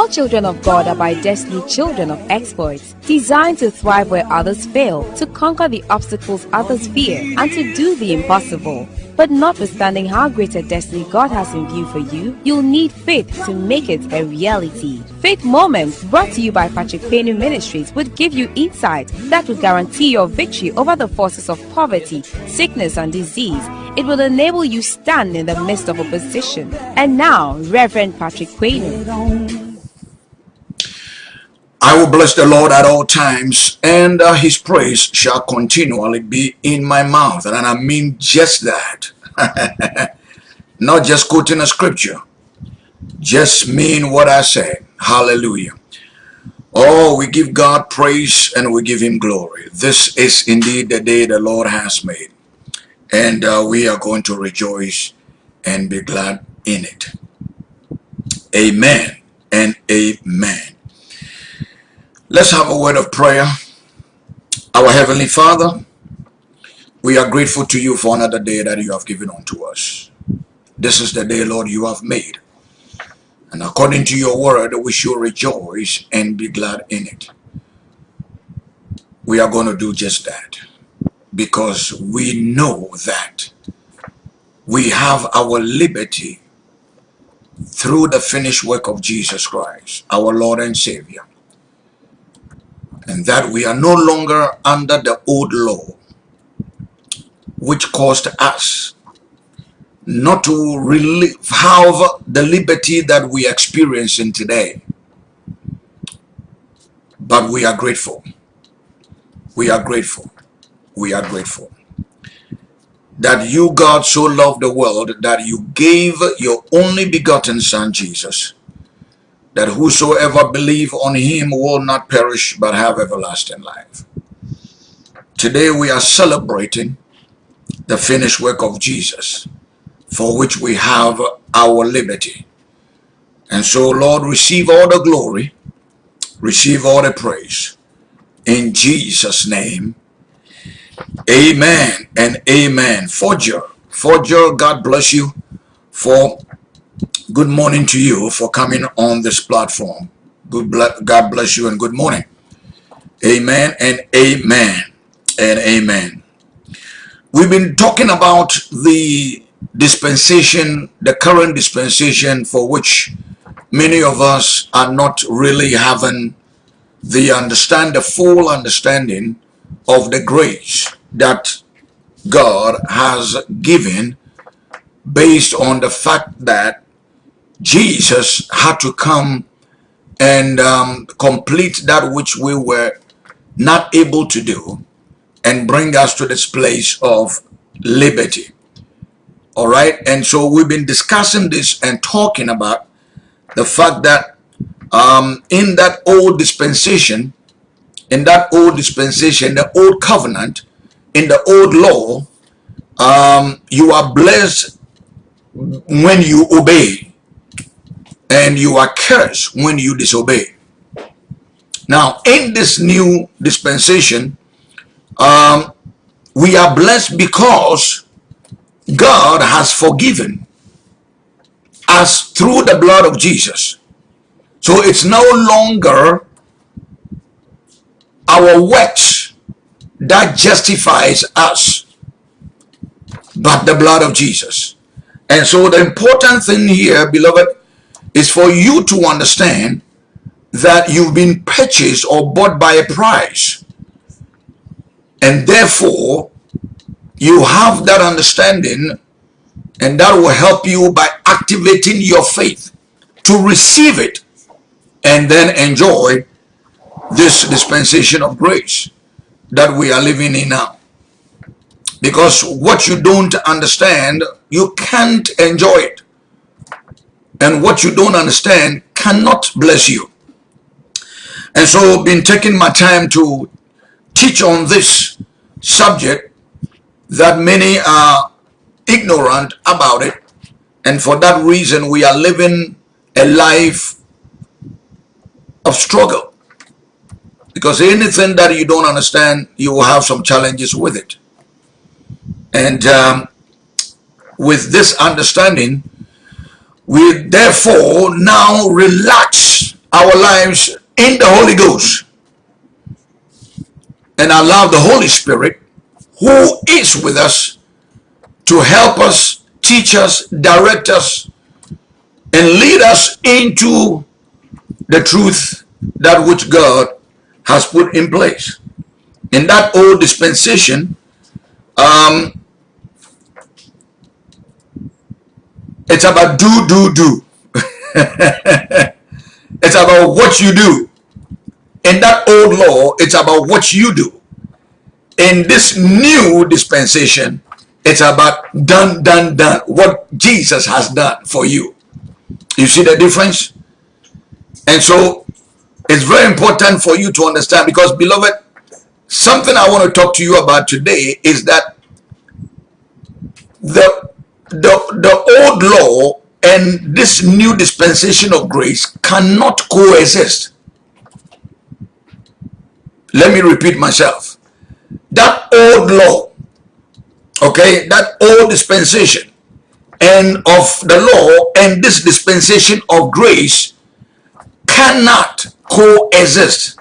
All children of God are by destiny children of exploits, designed to thrive where others fail, to conquer the obstacles others fear, and to do the impossible. But notwithstanding how great a destiny God has in view for you, you'll need faith to make it a reality. Faith Moments, brought to you by Patrick Payne Ministries, would give you insight that will guarantee your victory over the forces of poverty, sickness, and disease. It will enable you stand in the midst of opposition. And now, Reverend Patrick Payne. I will bless the Lord at all times, and uh, his praise shall continually be in my mouth. And I mean just that. Not just quoting a scripture, just mean what I say. Hallelujah. Oh, we give God praise and we give him glory. This is indeed the day the Lord has made. And uh, we are going to rejoice and be glad in it. Amen and amen. Let's have a word of prayer. Our Heavenly Father, we are grateful to you for another day that you have given unto us. This is the day, Lord, you have made. And according to your word, we shall rejoice and be glad in it. We are going to do just that because we know that we have our liberty through the finished work of Jesus Christ, our Lord and Savior and that we are no longer under the old law which caused us not to really have the liberty that we experience in today. But we are grateful. We are grateful. We are grateful that you God so loved the world that you gave your only begotten son Jesus that whosoever believe on him will not perish but have everlasting life. Today we are celebrating the finished work of Jesus for which we have our liberty. And so Lord receive all the glory, receive all the praise. In Jesus name, amen and amen. Forger, Forger, God bless you for good morning to you for coming on this platform. Good God bless you and good morning. Amen and amen and amen. We've been talking about the dispensation, the current dispensation for which many of us are not really having the understand the full understanding of the grace that God has given based on the fact that Jesus had to come and um, complete that which we were not able to do and bring us to this place of liberty. All right. And so we've been discussing this and talking about the fact that um, in that old dispensation, in that old dispensation, the old covenant, in the old law, um, you are blessed when you obey and you are cursed when you disobey. Now, in this new dispensation, um, we are blessed because God has forgiven us through the blood of Jesus. So it's no longer our works that justifies us, but the blood of Jesus. And so the important thing here, beloved, is for you to understand that you've been purchased or bought by a price. And therefore, you have that understanding and that will help you by activating your faith to receive it and then enjoy this dispensation of grace that we are living in now. Because what you don't understand, you can't enjoy it and what you don't understand cannot bless you. And so been taking my time to teach on this subject that many are ignorant about it. And for that reason, we are living a life of struggle. Because anything that you don't understand, you will have some challenges with it. And um, with this understanding, we therefore now relax our lives in the Holy Ghost and allow the Holy Spirit who is with us to help us, teach us, direct us, and lead us into the truth that which God has put in place. In that old dispensation, um, it's about do, do, do. it's about what you do. In that old law, it's about what you do. In this new dispensation, it's about done, done, done. What Jesus has done for you. You see the difference? And so it's very important for you to understand because beloved, something I want to talk to you about today is that the the the old law and this new dispensation of grace cannot coexist. Let me repeat myself. That old law, okay, that old dispensation and of the law and this dispensation of grace cannot coexist.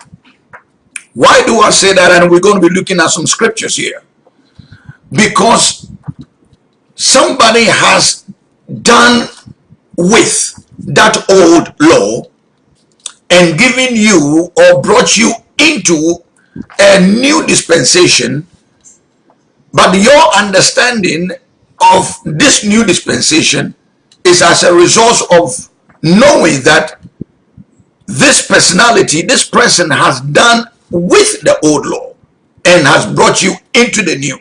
Why do I say that? And we're going to be looking at some scriptures here. Because somebody has done with that old law and given you or brought you into a new dispensation but your understanding of this new dispensation is as a result of knowing that this personality, this person has done with the old law and has brought you into the new.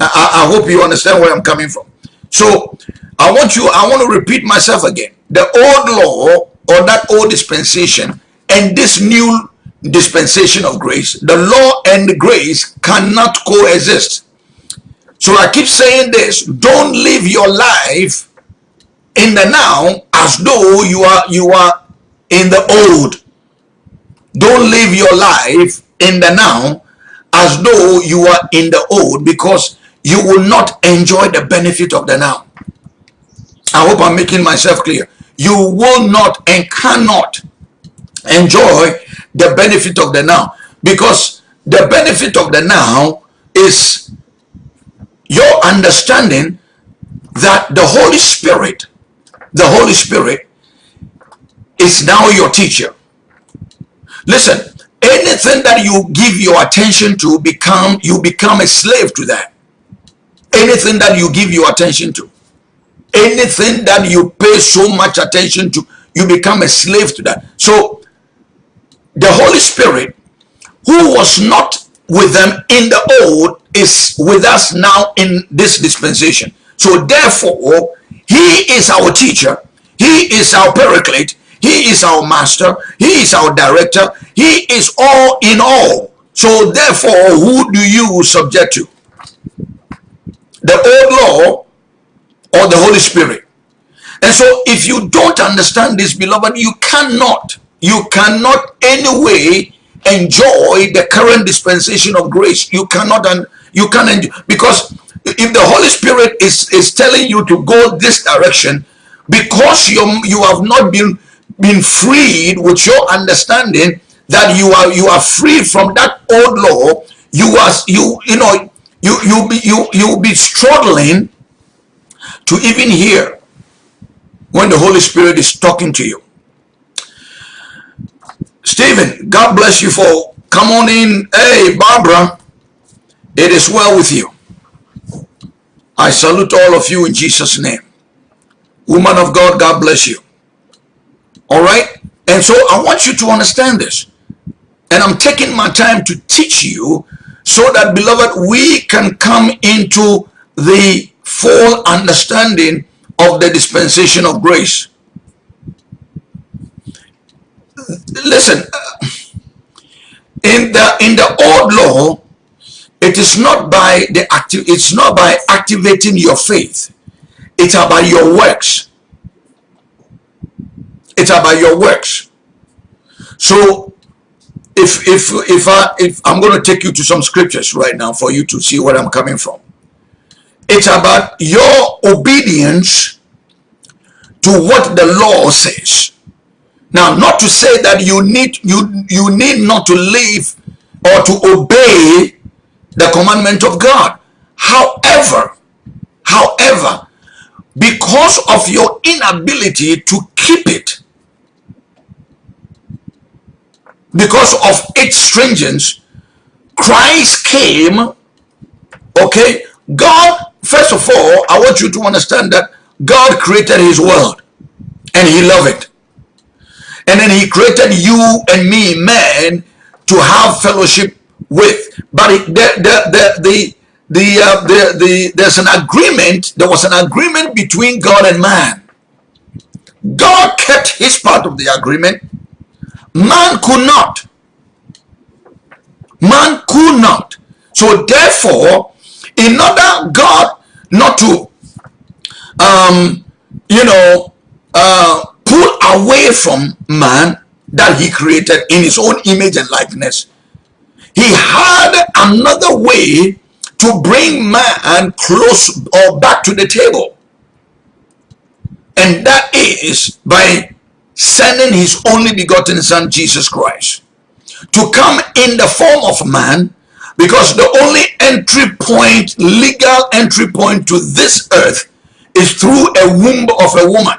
I, I hope you understand where I'm coming from. So I want you, I want to repeat myself again. The old law or that old dispensation and this new dispensation of grace, the law and the grace cannot coexist. So I keep saying this, don't live your life in the now as though you are you are in the old. Don't live your life in the now as though you are in the old because you will not enjoy the benefit of the now. I hope I'm making myself clear. You will not and cannot enjoy the benefit of the now because the benefit of the now is your understanding that the Holy Spirit, the Holy Spirit is now your teacher. Listen, anything that you give your attention to become you become a slave to that. Anything that you give your attention to, anything that you pay so much attention to, you become a slave to that. So the Holy Spirit, who was not with them in the old, is with us now in this dispensation. So therefore, he is our teacher. He is our paraclete. He is our master. He is our director. He is all in all. So therefore, who do you subject to? The old law or the Holy Spirit? And so if you don't understand this, beloved, you cannot, you cannot anyway enjoy the current dispensation of grace. You cannot, and you can't enjoy, because if the Holy Spirit is, is telling you to go this direction, because you, you have not been been freed with your understanding that you are you are free from that old law you are you you know you you be you you'll be struggling to even hear when the holy spirit is talking to you. Stephen god bless you for come on in. Hey barbara it is well with you. I salute all of you in jesus name. Woman of god god bless you. All right? And so I want you to understand this. And I'm taking my time to teach you so that, beloved, we can come into the full understanding of the dispensation of grace. Listen, uh, in the in the old law, it is not by the active it's not by activating your faith. It's about your works. It's about your works. So if if if I if I'm going to take you to some scriptures right now for you to see where I'm coming from. It's about your obedience to what the law says. Now, not to say that you need you you need not to live or to obey the commandment of God. However, however, because of your inability to keep it, because of its stringence, Christ came. Okay, God. First of all, I want you to understand that God created His world, and He loved it. And then he created you and me, man, to have fellowship with. But it, the, the, the, the, the, uh, the, the, there's an agreement, there was an agreement between God and man. God kept his part of the agreement. Man could not. Man could not. So therefore, in order God not to, um, you know, uh, pull away from man that he created in his own image and likeness. He had another way to bring man close or back to the table. And that is by sending his only begotten son, Jesus Christ, to come in the form of man because the only entry point, legal entry point to this earth is through a womb of a woman.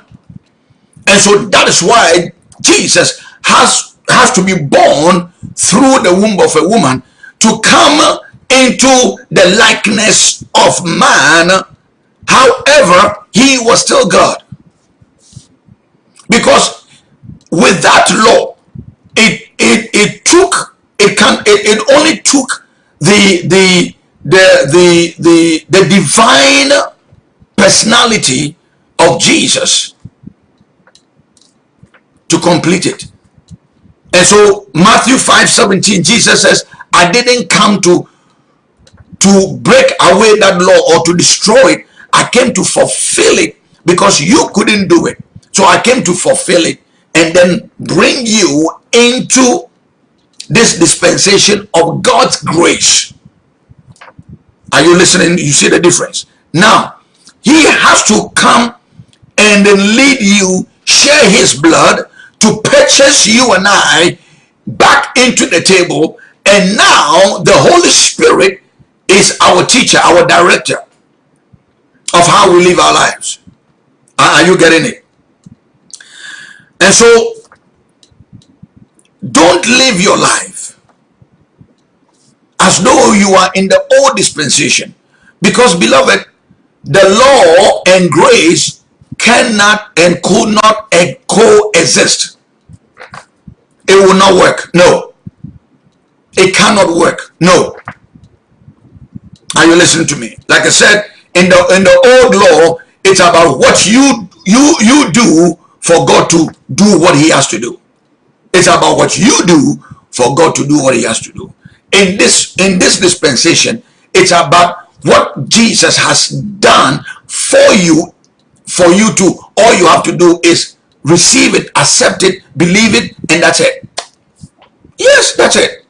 And so that is why Jesus has, has to be born through the womb of a woman to come into the likeness of man. However, he was still God. Because with that law, it it it took it can it, it only took the the the the the the divine personality of Jesus to complete it. And so Matthew 5 17, Jesus says, I didn't come to to break away that law or to destroy it. I came to fulfill it because you couldn't do it. So I came to fulfill it and then bring you into this dispensation of God's grace. Are you listening? You see the difference? Now, he has to come and then lead you, share his blood, to purchase you and I back into the table. And now the Holy Spirit is our teacher, our director of how we live our lives. Are you getting it? And so, don't live your life as though you are in the old dispensation. Because, beloved, the law and grace cannot and could not coexist. It will not work. No. It cannot work. No. Are you listening to me? Like I said, in the in the old law, it's about what you you you do for God to do what he has to do. It's about what you do for God to do what he has to do. In this in this dispensation, it's about what Jesus has done for you for you to, all you have to do is receive it, accept it, believe it, and that's it. Yes, that's it.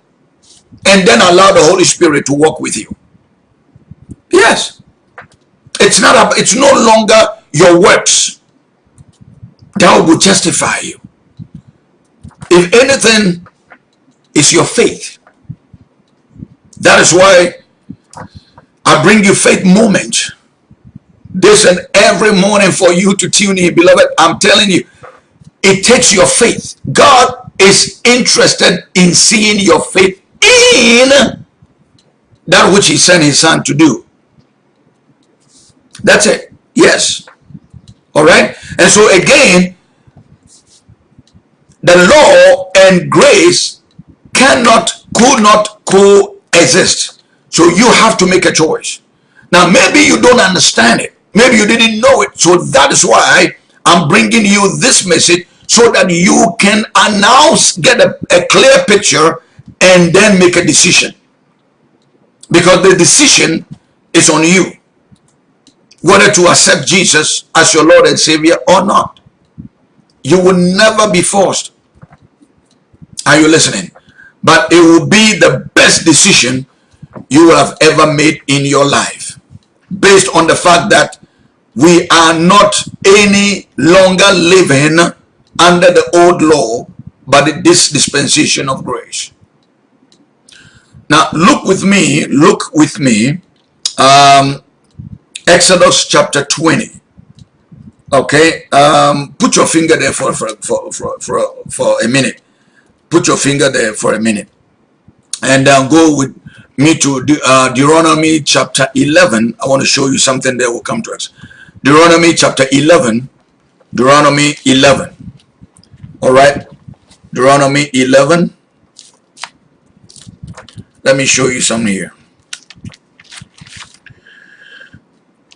And then allow the Holy Spirit to walk with you. Yes. It's not, a, it's no longer your works that will justify you. If anything, it's your faith. That is why I bring you faith moment this and every morning for you to tune in, beloved. I'm telling you, it takes your faith. God is interested in seeing your faith in that which he sent his son to do. That's it. Yes. All right. And so again, the law and grace cannot, could not coexist. So you have to make a choice. Now, maybe you don't understand it. Maybe you didn't know it. So that is why I'm bringing you this message so that you can announce, get a, a clear picture and then make a decision. Because the decision is on you. Whether to accept Jesus as your Lord and Savior or not. You will never be forced. Are you listening? But it will be the best decision you will have ever made in your life based on the fact that we are not any longer living under the old law, but this dispensation of grace. Now, look with me, look with me, um, Exodus chapter 20. Okay, um, put your finger there for, for, for, for, for, for a minute. Put your finger there for a minute. And uh, go with me to uh, Deuteronomy chapter 11. I want to show you something that will come to us. Deuteronomy chapter 11. Deuteronomy 11. All right. Deuteronomy 11. Let me show you something here.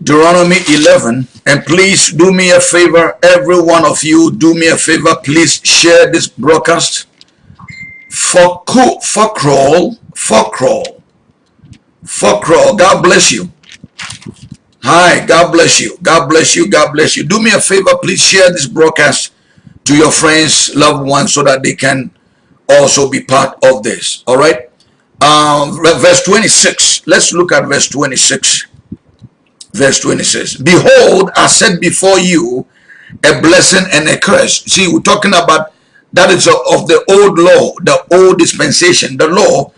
Deuteronomy 11 and please do me a favor every one of you do me a favor please share this broadcast. For for crawl for crawl for crawl. God bless you. Hi god bless you. God bless you. God bless you. Do me a favor please share this broadcast to your friends loved ones so that they can also be part of this. All right? Um verse 26 let's look at verse 26 verse 26 behold i set before you a blessing and a curse. See we're talking about that is of the old law the old dispensation the law.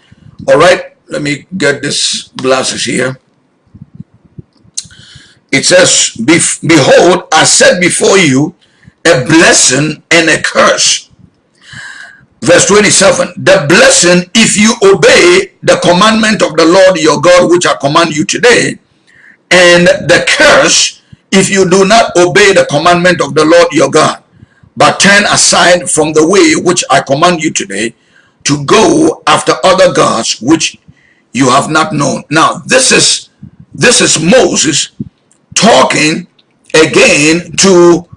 All right let me get this glasses here. It says behold i set before you a blessing and a curse. Verse 27 the blessing if you obey the commandment of the lord your god which i command you today and the curse if you do not obey the commandment of the Lord your God, but turn aside from the way which I command you today to go after other gods which you have not known. Now, this is this is Moses talking again to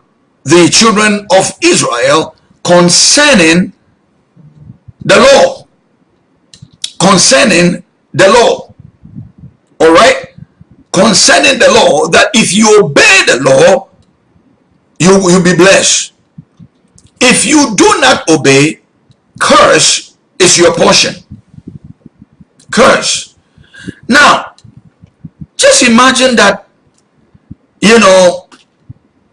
the children of Israel concerning the law. Concerning the law. All right? Concerning the law that if you obey the law, you will be blessed. If you do not obey, curse is your portion. Curse. Now, just imagine that, you know,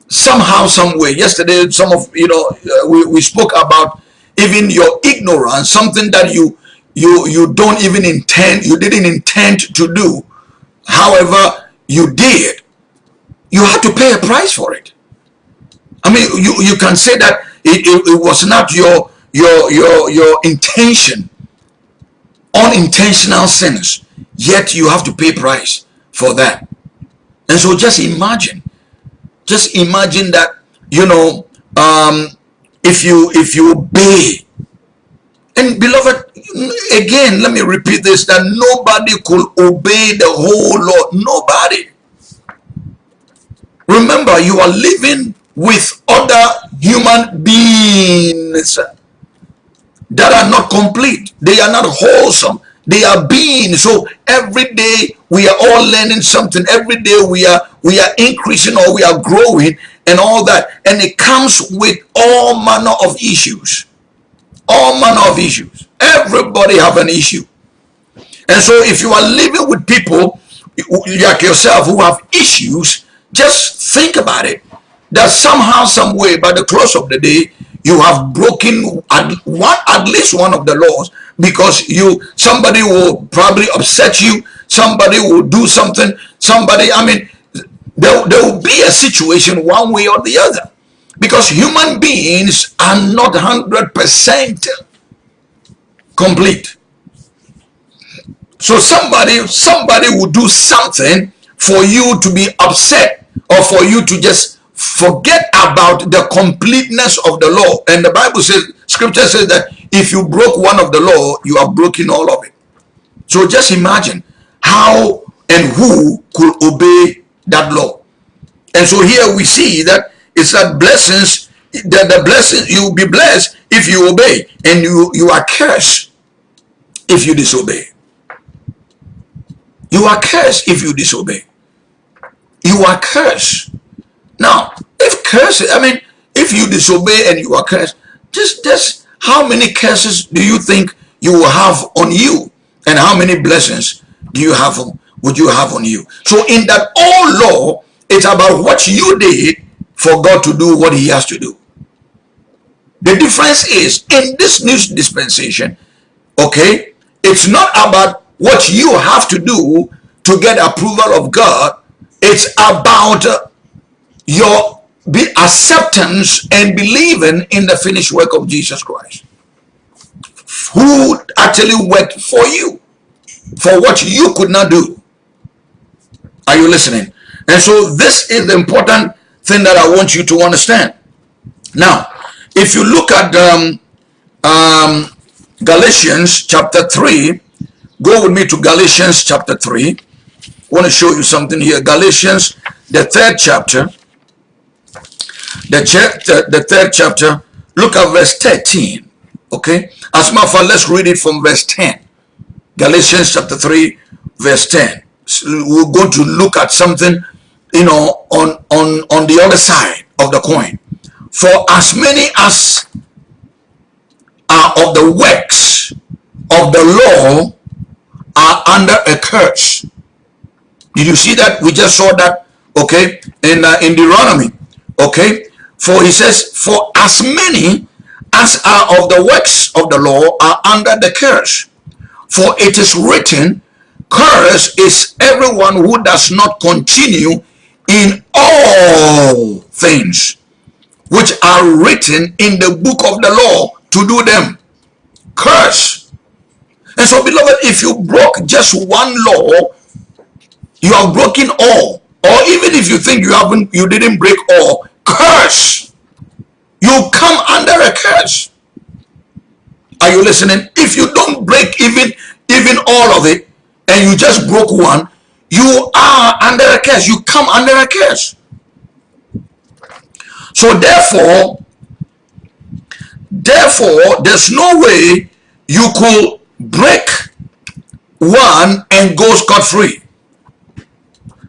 somehow, some way. Yesterday, some of, you know, uh, we, we spoke about even your ignorance, something that you you you don't even intend, you didn't intend to do however you did, you had to pay a price for it. I mean, you, you can say that it, it, it was not your, your, your, your intention, unintentional sins, yet you have to pay price for that. And so just imagine, just imagine that, you know, um, if you, if you obey and beloved, again, let me repeat this, that nobody could obey the whole law. Nobody. Remember, you are living with other human beings that are not complete. They are not wholesome. They are beings. So every day we are all learning something. Every day we are we are increasing or we are growing and all that. And it comes with all manner of issues all manner of issues. Everybody have an issue. And so if you are living with people like yourself who have issues, just think about it. That somehow, some way, by the close of the day, you have broken at one at least one of the laws because you somebody will probably upset you somebody will do something somebody i mean there, there will be a situation one way or the other because human beings are not 100% complete. So somebody, somebody will do something for you to be upset or for you to just forget about the completeness of the law. And the Bible says, scripture says that if you broke one of the law, you have broken all of it. So just imagine how and who could obey that law. And so here we see that it's that blessings, that the blessings, you will be blessed if you obey. And you, you are cursed if you disobey. You are cursed if you disobey. You are cursed. Now, if curses, I mean, if you disobey and you are cursed, just, just how many curses do you think you will have on you? And how many blessings do you have, on, would you have on you? So in that old law, it's about what you did for God to do what he has to do. The difference is in this new dispensation, okay, it's not about what you have to do to get approval of God. It's about uh, your be acceptance and believing in the finished work of Jesus Christ. Who actually worked for you for what you could not do. Are you listening? And so this is the important thing that I want you to understand. Now if you look at um, um, Galatians chapter 3 go with me to Galatians chapter 3 I want to show you something here Galatians the third chapter the, chapter, the third chapter, look at verse 13. Okay? As a matter of fact, let's read it from verse 10. Galatians chapter 3, verse 10. So we're going to look at something, you know, on, on, on the other side of the coin. For as many as are of the works of the law are under a curse. Did you see that? We just saw that, okay, in, uh, in Deuteronomy. Okay, for he says, for as many as are of the works of the law are under the curse. For it is written, curse is everyone who does not continue in all things which are written in the book of the law to do them. Curse. And so, beloved, if you broke just one law, you have broken all. Or even if you think you haven't you didn't break all curse. You come under a curse. Are you listening? If you don't break even even all of it and you just broke one you are under a curse. You come under a curse so therefore therefore there's no way you could break one and go scot-free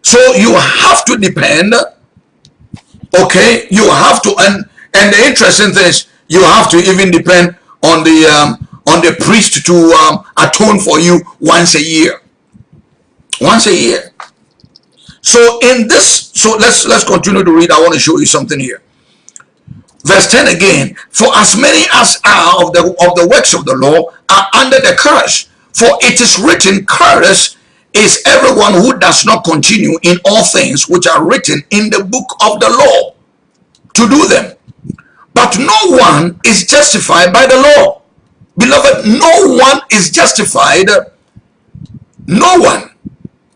so you have to depend, okay? You have to, and and the interesting thing is you have to even depend on the um, on the priest to um, atone for you once a year. Once a year. So in this, so let's let's continue to read. I want to show you something here. Verse 10 again, for as many as are of the of the works of the law are under the curse, for it is written, curse is everyone who does not continue in all things which are written in the book of the law to do them. But no one is justified by the law. Beloved, no one is justified. No one,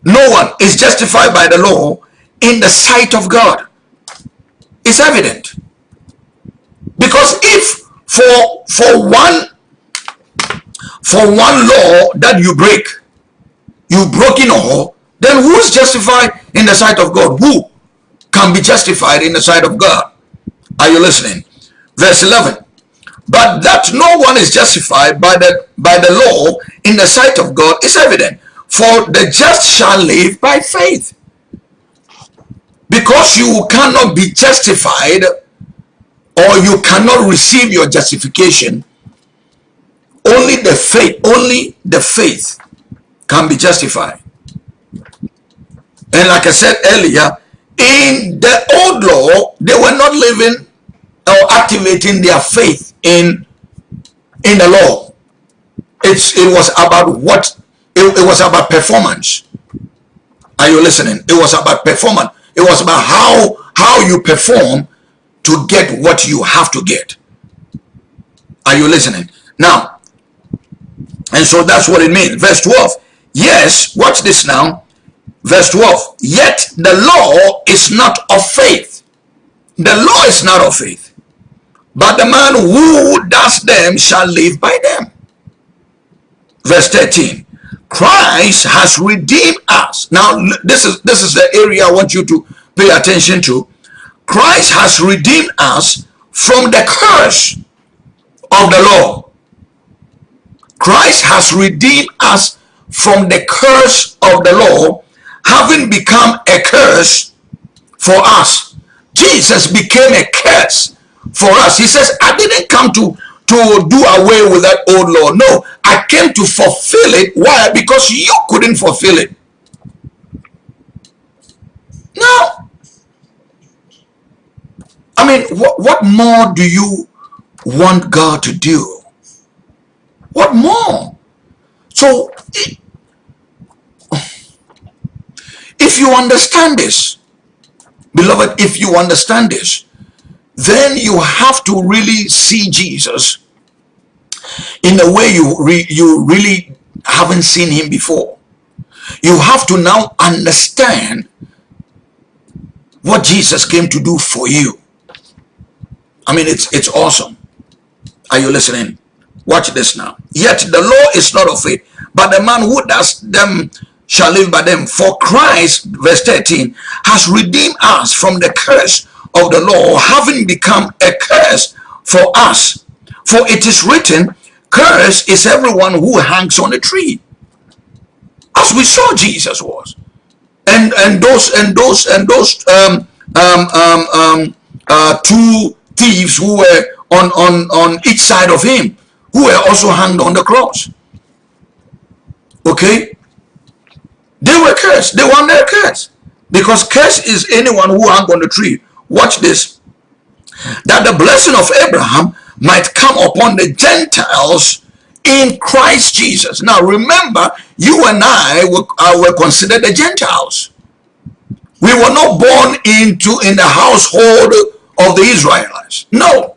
no one is justified by the law in the sight of God. It's evident. Because if for for one for one law that you break, you've broken all, then who is justified in the sight of God? Who can be justified in the sight of God? Are you listening? Verse 11. But that no one is justified by the by the law in the sight of God is evident. For the just shall live by faith. Because you cannot be justified or you cannot receive your justification, only the faith, only the faith can be justified. And like I said earlier, in the old law, they were not living or activating their faith in in the law. It's it was about what it, it was about performance. Are you listening? It was about performance. It was about how how you perform to get what you have to get. Are you listening? Now, and so that's what it means. Verse 12. Yes, watch this now. Verse 12. Yet the law is not of faith. The law is not of faith. But the man who does them shall live by them. Verse 13. Christ has redeemed us. Now, this is this is the area I want you to pay attention to. Christ has redeemed us from the curse of the law. Christ has redeemed us from the curse of the law, having become a curse for us. Jesus became a curse for us. He says, I didn't come to, to do away with that old law. No, I came to fulfill it. Why? Because you couldn't fulfill it. Now, I mean, what, what more do you want God to do? What more? So, if you understand this, beloved, if you understand this, then you have to really see Jesus in a way you re, you really haven't seen him before. You have to now understand what Jesus came to do for you. I mean, it's it's awesome. Are you listening? Watch this now. Yet the law is not of faith, but the man who does them shall live by them. For Christ, verse 13, has redeemed us from the curse of the law, having become a curse for us. For it is written, Curse is everyone who hangs on a tree. As we saw Jesus was. And and those and those and those um, um, um, um, uh, two thieves who were on, on, on each side of him, who were also hanged on the cross. Okay? They were cursed. They were under curse. Because curse is anyone who hung on the tree. Watch this. That the blessing of Abraham might come upon the Gentiles in Christ Jesus. Now remember, you and I were, uh, were considered the Gentiles. We were not born into in the household of the Israelites. No.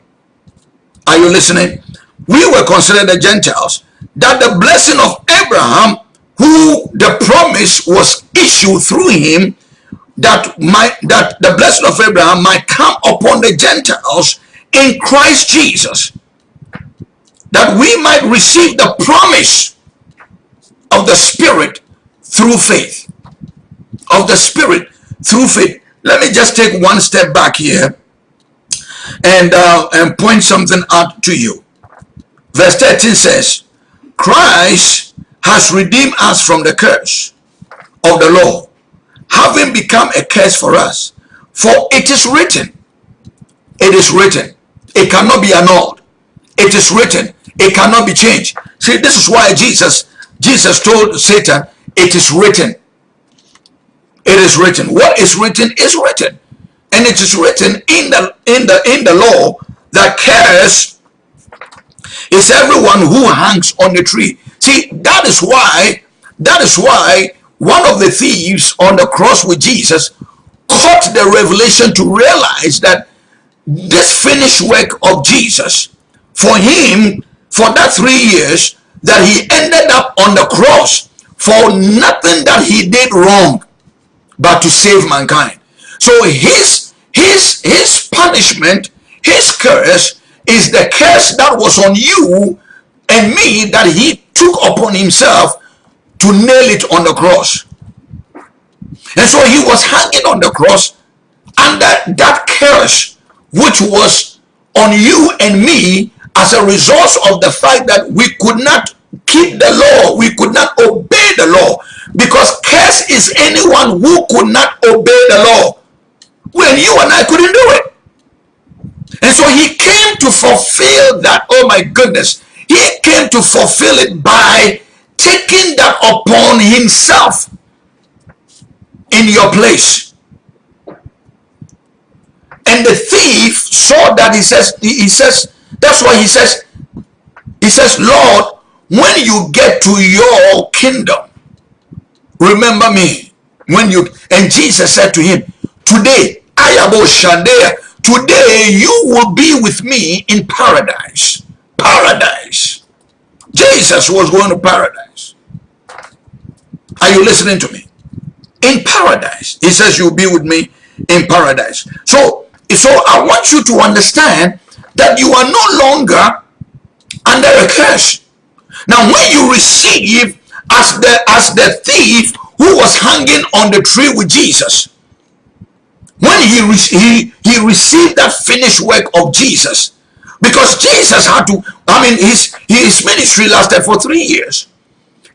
Are you listening? We were considered the Gentiles. That the blessing of Abraham, who the promise was issued through him, that might that the blessing of Abraham might come upon the Gentiles in Christ Jesus, that we might receive the promise of the Spirit through faith. Of the Spirit through faith. Let me just take one step back here and, uh, and point something out to you. Verse 13 says, Christ has redeemed us from the curse of the law, having become a curse for us. For it is written, it is written, it cannot be annulled. It is written, it cannot be changed. See, this is why Jesus, Jesus told Satan, it is written. It is written. What is written is written. And it is written in the in the in the law that cares is everyone who hangs on the tree. See, that is why that is why one of the thieves on the cross with Jesus caught the revelation to realize that this finished work of Jesus for him for that three years that he ended up on the cross for nothing that he did wrong but to save mankind. So his his his punishment, his curse is the curse that was on you and me that he took upon himself to nail it on the cross. And so he was hanging on the cross under that curse which was on you and me as a result of the fact that we could not keep the law, we could not obey the law. Because curse is anyone who could not obey the law. When you and I couldn't do it. And so he came to fulfill that. Oh my goodness. He came to fulfill it by taking that upon himself in your place. And the thief saw that he says, he says, that's why he says, he says, Lord, when you get to your kingdom, remember me when you and jesus said to him today today you will be with me in paradise. Paradise. Jesus was going to paradise. Are you listening to me? In paradise. He says you'll be with me in paradise. So so i want you to understand that you are no longer under a curse. Now when you receive as the as the thief who was hanging on the tree with Jesus when he he he received that finished work of Jesus because Jesus had to I mean his his ministry lasted for three years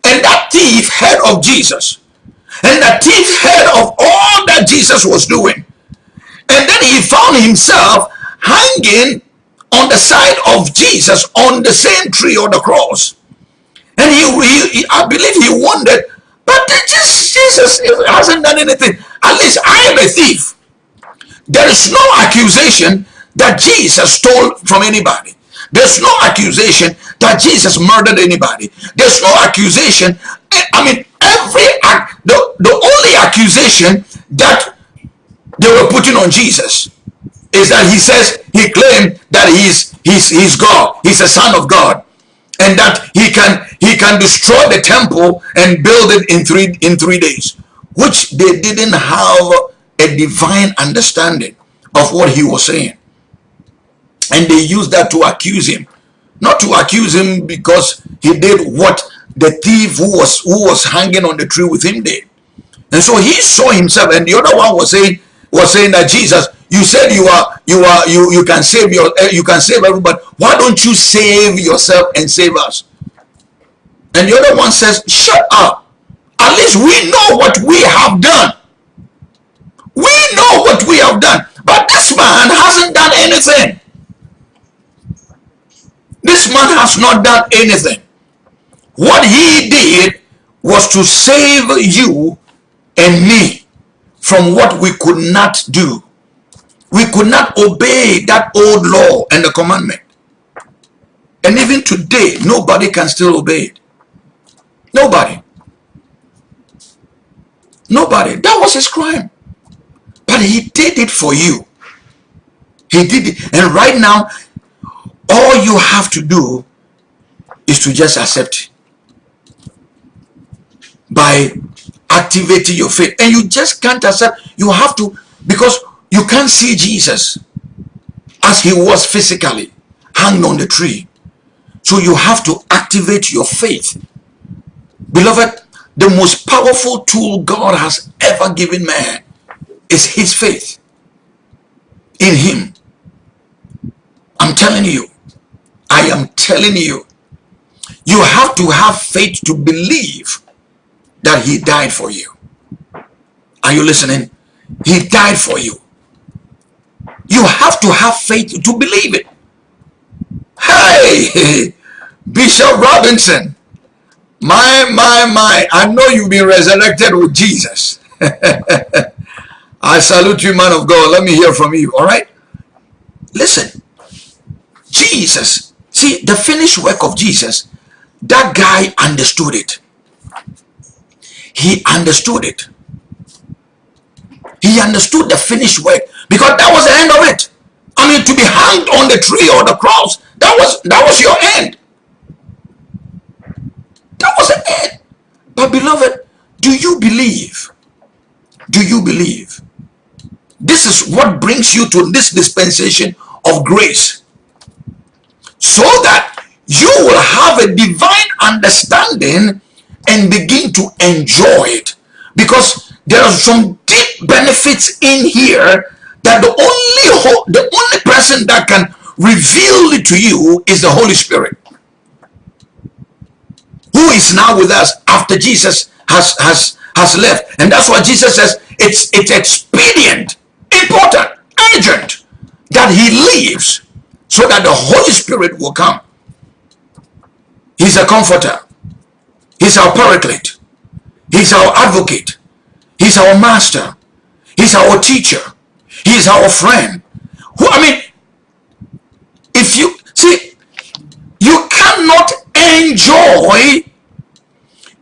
and that thief heard of Jesus and that thief heard of all that Jesus was doing and then he found himself hanging on the side of Jesus on the same tree or the cross and he, he, I believe he wondered, but just Jesus hasn't done anything. At least I am a thief. There is no accusation that Jesus stole from anybody. There's no accusation that Jesus murdered anybody. There's no accusation. Eh, I mean, every the, the only accusation that they were putting on Jesus is that he says he claimed that he's he's he's God. He's a son of God. And that he can he can destroy the temple and build it in three in three days, which they didn't have a divine understanding of what he was saying. And they used that to accuse him. Not to accuse him because he did what the thief who was who was hanging on the tree with him did. And so he saw himself, and the other one was saying was saying that Jesus, you said you are you are you you can save your eh, you can save everybody. Why don't you save yourself and save us? And the other one says, shut up. At least we know what we have done. We know what we have done. But this man hasn't done anything. This man has not done anything. What he did was to save you and me from what we could not do. We could not obey that old law and the commandment. And even today, nobody can still obey it. Nobody. Nobody. That was his crime. He did it for you. He did it. And right now, all you have to do is to just accept by activating your faith. And you just can't accept. You have to, because you can't see Jesus as he was physically hanged on the tree. So you have to activate your faith. Beloved, the most powerful tool God has ever given man is his faith in him. I'm telling you, I am telling you, you have to have faith to believe that he died for you. Are you listening? He died for you. You have to have faith to believe it. Hey, Bishop Robinson, my, my, my, I know you've been resurrected with Jesus. I salute you, man of God. Let me hear from you, all right? Listen, Jesus, see, the finished work of Jesus, that guy understood it. He understood it. He understood the finished work because that was the end of it. I mean, to be hanged on the tree or the cross, that was that was your end. That was the end. But beloved, do you believe? Do you believe? This is what brings you to this dispensation of grace. So that you will have a divine understanding and begin to enjoy it. Because there are some deep benefits in here that the only the only person that can reveal it to you is the Holy Spirit who is now with us after Jesus has has has left and that's why Jesus says it's it's expedient important urgent that he leaves so that the Holy Spirit will come. He's a comforter. He's our paraclete. He's our advocate. He's our master. He's our teacher. He's our friend. Who I mean, if you see, you cannot enjoy,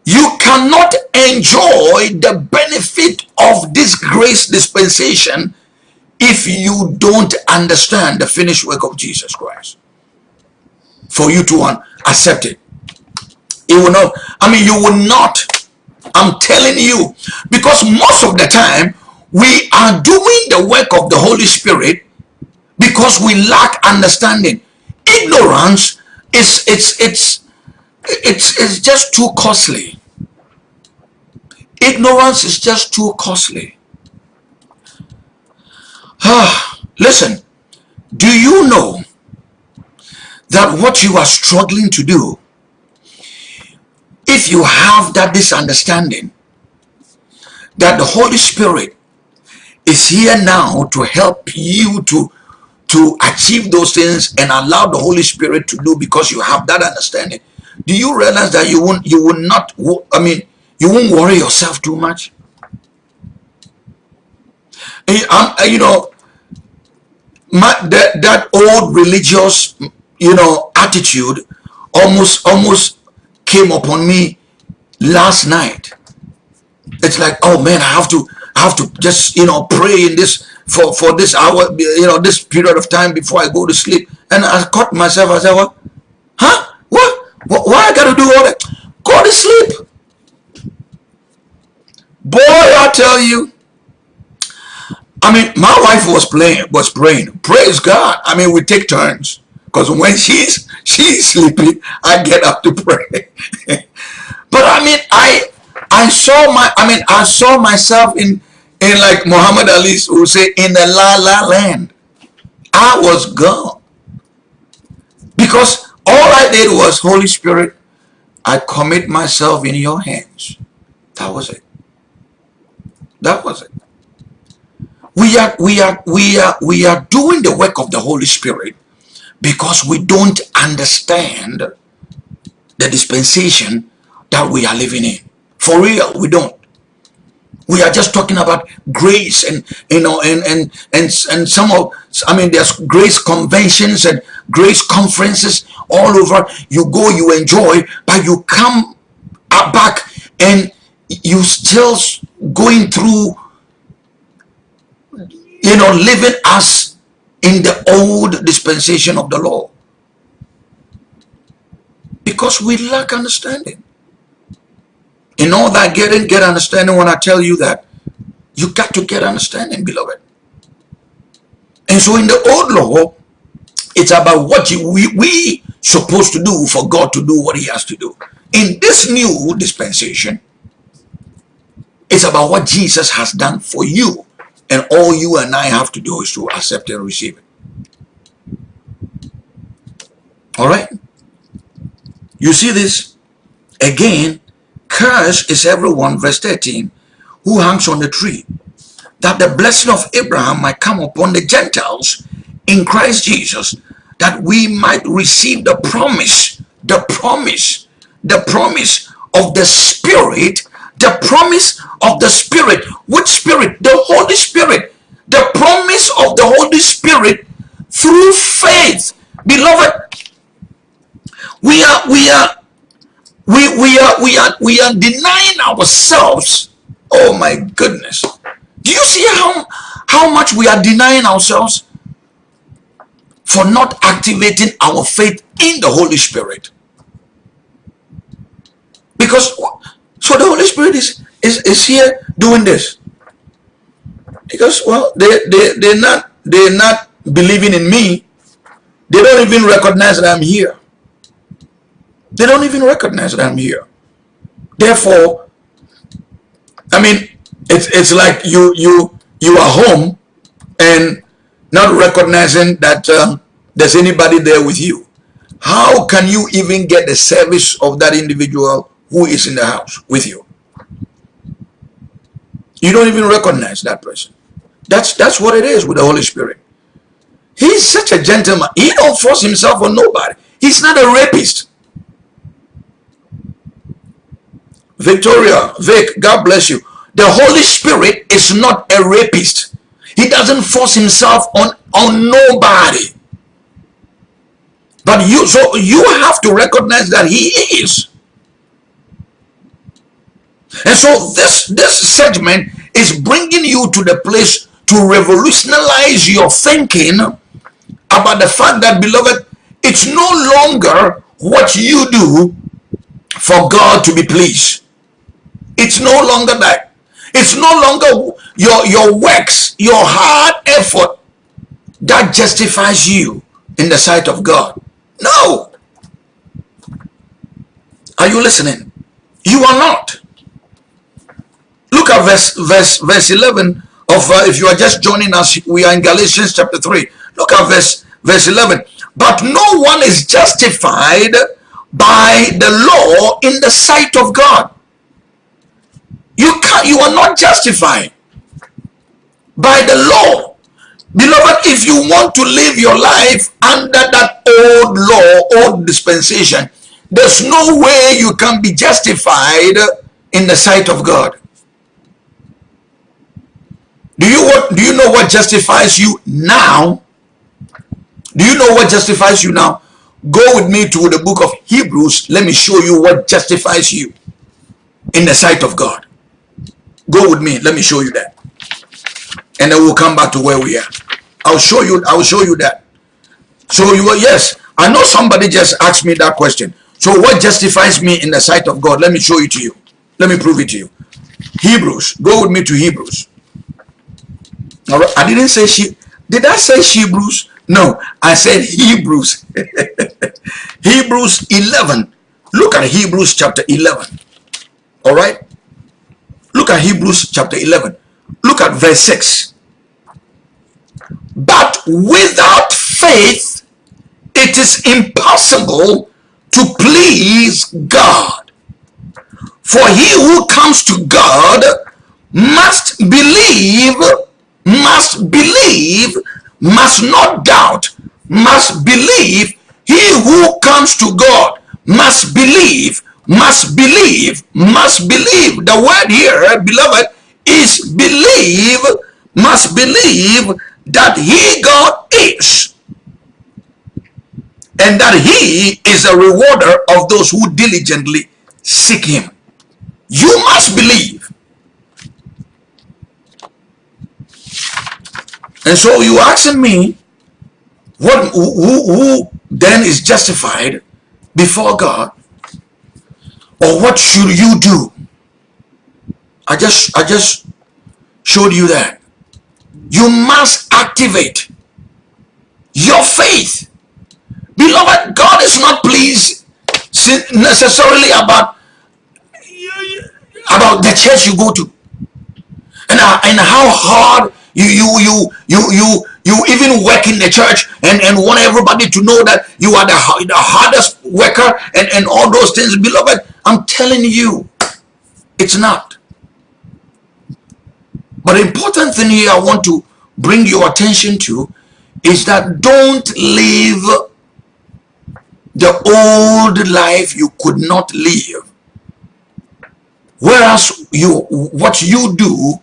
you cannot enjoy the benefit of this grace dispensation if you don't understand the finished work of Jesus Christ. For you to accept it. It will not, I mean, you will not, I'm telling you, because most of the time, we are doing the work of the Holy Spirit because we lack understanding. Ignorance is it's it's it's it's just too costly. Ignorance is just too costly. Ah, listen, do you know that what you are struggling to do, if you have that misunderstanding, that the Holy Spirit is here now to help you to to achieve those things and allow the Holy Spirit to do because you have that understanding. Do you realize that you won't you will not I mean you won't worry yourself too much? Um, you know, my, that, that old religious you know, attitude almost, almost came upon me last night. It's like, oh man, I have to, I have to just, you know, pray in this, for, for this hour, you know, this period of time before I go to sleep. And I caught myself, I said, what? Huh? What? Why I got to do all that? Go to sleep. Boy, I tell you, I mean, my wife was playing, was praying. Praise God. I mean, we take turns. Because when she's she's sleeping, I get up to pray. but I mean, I I saw my I mean I saw myself in in like Muhammad Ali who say in the la la land. I was gone. Because all I did was Holy Spirit, I commit myself in your hands. That was it. That was it. We are we are we are we are doing the work of the Holy Spirit because we don't understand the dispensation that we are living in. For real, we don't. We are just talking about grace and you know and and and and some of I mean there's grace conventions and grace conferences all over. You go, you enjoy, but you come back and you still going through you know, living as in the old dispensation of the law. Because we lack understanding. In all that getting, get understanding when I tell you that. You got to get understanding, beloved. And so in the old law, it's about what you, we, we supposed to do for God to do what he has to do. In this new dispensation, it's about what Jesus has done for you and all you and I have to do is to accept and receive it. All right? You see this? Again, curse is everyone, verse 13, who hangs on the tree, that the blessing of Abraham might come upon the Gentiles in Christ Jesus, that we might receive the promise, the promise, the promise of the Spirit the promise of the Spirit. Which Spirit? The Holy Spirit. The promise of the Holy Spirit through faith. Beloved, we are, we are, we, we are, we are, we are denying ourselves. Oh my goodness. Do you see how, how much we are denying ourselves for not activating our faith in the Holy Spirit? Because so the Holy Spirit is, is, is here doing this. Because, well, they, they, they're, not, they're not believing in me. They don't even recognize that I'm here. They don't even recognize that I'm here. Therefore, I mean, it's, it's like you, you, you are home and not recognizing that um, there's anybody there with you. How can you even get the service of that individual who is in the house with you. You don't even recognize that person. That's that's what it is with the Holy Spirit. He's such a gentleman. He don't force himself on nobody. He's not a rapist. Victoria, Vic, God bless you. The Holy Spirit is not a rapist. He doesn't force himself on, on nobody. But you, so you have to recognize that he is. And so this, this segment is bringing you to the place to revolutionize your thinking about the fact that, beloved, it's no longer what you do for God to be pleased. It's no longer that. It's no longer your, your works, your hard effort that justifies you in the sight of God. No. Are you listening? You are not. Look at verse verse verse 11 of uh, if you are just joining us, we are in Galatians chapter 3. Look at verse verse 11. But no one is justified by the law in the sight of God. You can't you are not justified by the law. Beloved, if you want to live your life under that old law, old dispensation, there's no way you can be justified in the sight of God. Do you what do you know what justifies you now? Do you know what justifies you now? Go with me to the book of Hebrews. Let me show you what justifies you in the sight of God. Go with me. Let me show you that. And then we'll come back to where we are. I'll show you. I'll show you that. So you are, yes, I know somebody just asked me that question. So what justifies me in the sight of God? Let me show it to you. Let me prove it to you. Hebrews. Go with me to Hebrews. All right. I didn't say she. Did I say Hebrews? No, I said Hebrews. Hebrews 11. Look at Hebrews chapter 11. All right. Look at Hebrews chapter 11. Look at verse 6. But without faith, it is impossible to please God. For he who comes to God must believe, must believe, must not doubt, must believe. He who comes to God must believe, must believe, must believe. The word here, beloved, is believe, must believe that he God is and that he is a rewarder of those who diligently seek him. You must believe. And so you asking me, what who, who then is justified before God? Or what should you do? I just I just showed you that. You must activate your faith Beloved, God is not pleased necessarily about about the church you go to and, uh, and how hard you you you you you you even work in the church and and want everybody to know that you are the, the hardest worker and and all those things beloved i'm telling you it's not but the important thing here i want to bring your attention to is that don't live the old life you could not live. Whereas you what you do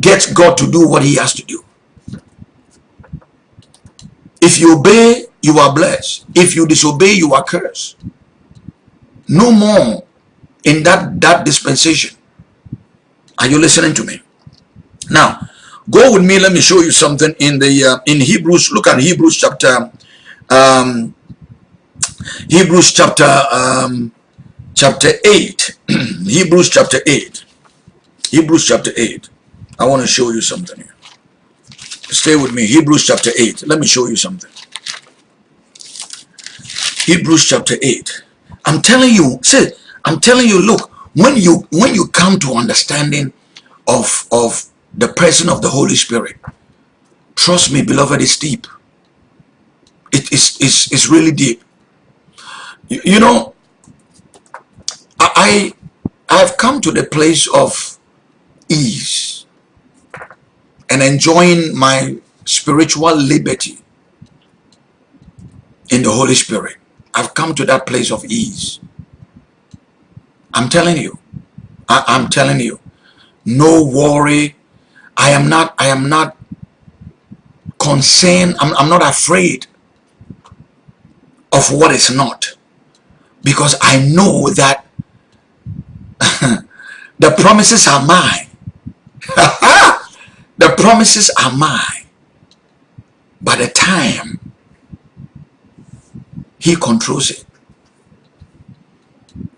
gets God to do what he has to do. If you obey, you are blessed. If you disobey, you are cursed. No more in that, that dispensation. Are you listening to me? Now, go with me. Let me show you something in the uh, in Hebrews. Look at Hebrews chapter um, Hebrews chapter um, chapter 8. Hebrews chapter 8. Hebrews chapter 8. I want to show you something here. Stay with me. Hebrews chapter 8. Let me show you something. Hebrews chapter 8. I'm telling you, see, I'm telling you, look, when you when you come to understanding of of the person of the Holy Spirit, trust me, beloved, it's deep. It is it's, it's really deep. You, you know, I I've come to the place of ease and enjoying my spiritual liberty in the Holy Spirit. I've come to that place of ease. I'm telling you. I, I'm telling you. No worry. I am not, I am not concerned. I'm, I'm not afraid of what is not because I know that the promises are mine. the promises are mine. By the time he controls it.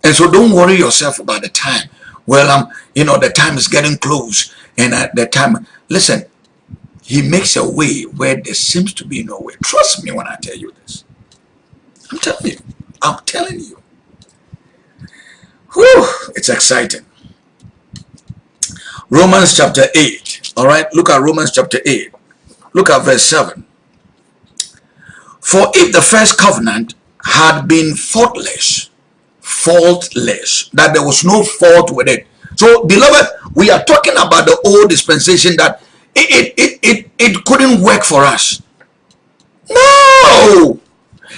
And so don't worry yourself about the time. Well, I'm, um, you know, the time is getting close. And at the time, listen, he makes a way where there seems to be no way. Trust me when I tell you this. I'm telling you. I'm telling you. Whew, it's exciting. Romans chapter 8. All right, look at Romans chapter 8. Look at verse 7. For if the first covenant had been faultless, faultless, that there was no fault with it. So, beloved, we are talking about the old dispensation that it, it, it, it, it couldn't work for us. No!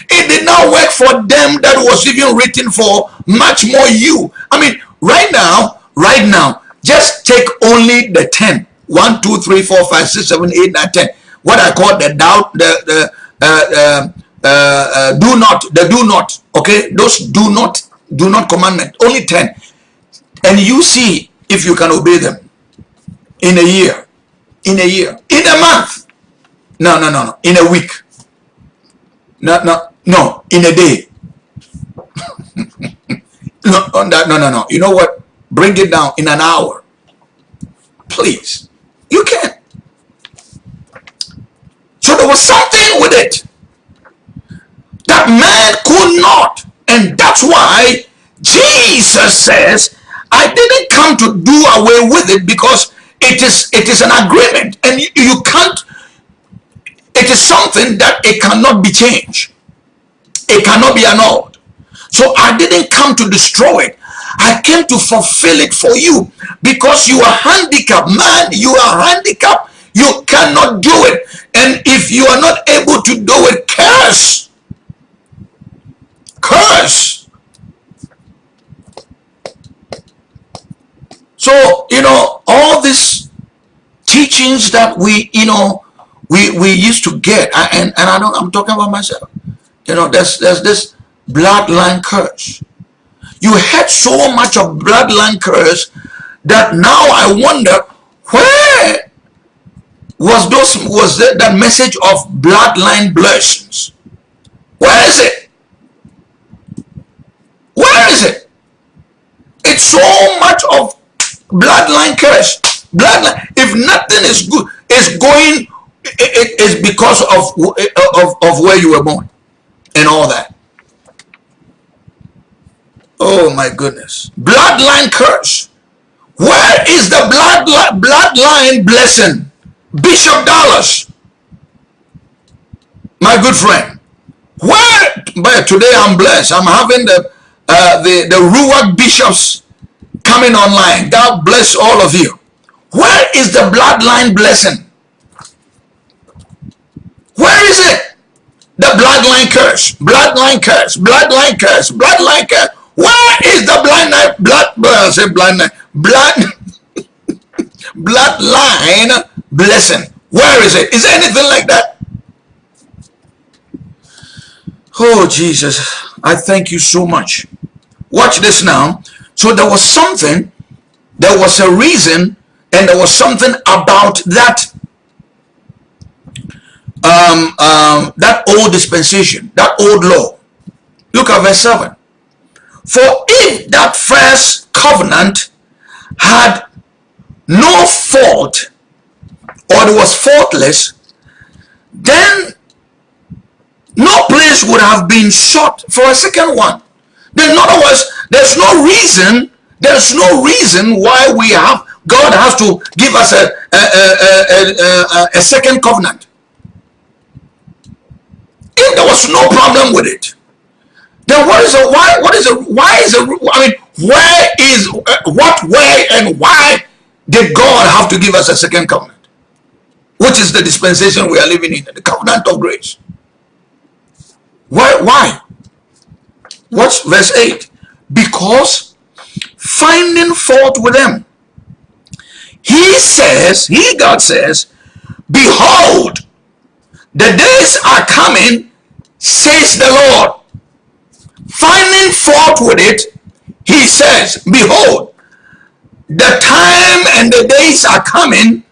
It did not work for them that was even written for much more you. I mean, right now, right now, just take only the 10. 1, 2, 3, 4, 5, 6, 7, 8, 9, 10. What I call the doubt, the, the uh, uh, uh, uh, do not, the do not, okay, those do not, do not commandment, only 10. And you see if you can obey them in a year, in a year, in a month. No, no, no, no, in a week. No, no, no, in a day. no, no, no, no. You know what? Bring it down in an hour. Please. You can. So there was something with it that man could not. And that's why Jesus says, I didn't come to do away with it because it is it is an agreement and you, you can't it is something that it cannot be changed. It cannot be annulled. So I didn't come to destroy it. I came to fulfill it for you because you are handicapped. Man, you are handicapped. You cannot do it. And if you are not able to do it, curse. Curse. So, you know, all these teachings that we, you know, we, we used to get, and, and I don't, I'm talking about myself. You know, there's, there's this bloodline curse. You had so much of bloodline curse that now I wonder where was those was that, that message of bloodline blessings? Where is it? Where is it? It's so much of bloodline curse. Bloodline. If nothing is good, is going, it is because of, of of where you were born and all that. Oh my goodness. Bloodline curse. Where is the bloodline, bloodline blessing? Bishop Dallas. My good friend. Where, but today I'm blessed. I'm having the, uh, the, the Ruach bishops coming online. God bless all of you. Where is the bloodline blessing? Where is it? The bloodline curse, bloodline curse, bloodline curse, bloodline curse. Where is the blind blood? I say blind blood bloodline blessing? Where is it? Is there anything like that? Oh Jesus, I thank you so much. Watch this now. So there was something, there was a reason, and there was something about that um, um, that old dispensation, that old law. Look at verse 7. For if that first covenant had no fault or it was faultless, then no place would have been sought for a second one. Then in other words, there's no reason, there's no reason why we have, God has to give us a, a, a, a, a second covenant. If there was no problem with it, then what is a why? What is a why is a? I mean, where is uh, what? Where and why did God have to give us a second covenant, which is the dispensation we are living in, the covenant of grace? Why? Why? Watch verse eight. Because finding fault with them, He says, He God says, behold, the days are coming, says the Lord finding fault with it, he says, Behold, the time and the days are coming,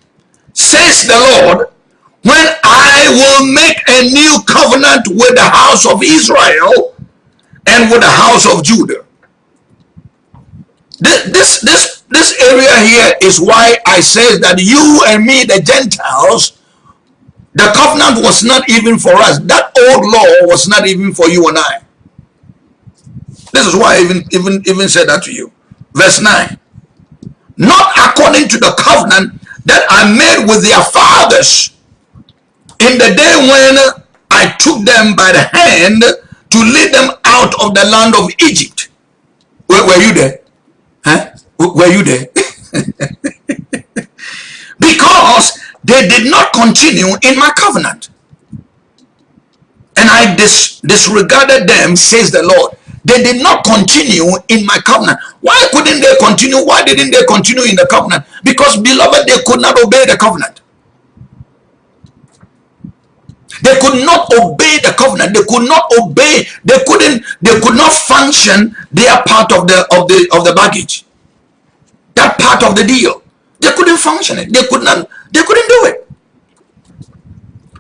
says the Lord, when I will make a new covenant with the house of Israel and with the house of Judah. This, this, this, this area here is why I say that you and me, the Gentiles, the covenant was not even for us. That old law was not even for you and I. This is why I even, even, even said that to you. Verse 9. Not according to the covenant that I made with their fathers in the day when I took them by the hand to lead them out of the land of Egypt. Were, were you there? Huh? Were you there? because they did not continue in my covenant. And I dis disregarded them, says the Lord. They did not continue in my covenant. Why couldn't they continue? Why didn't they continue in the covenant? Because, beloved, they could not obey the covenant. They could not obey the covenant. They could not obey. They couldn't. They could not function their part of the of the of the baggage. That part of the deal. They couldn't function it. They could not. They couldn't do it.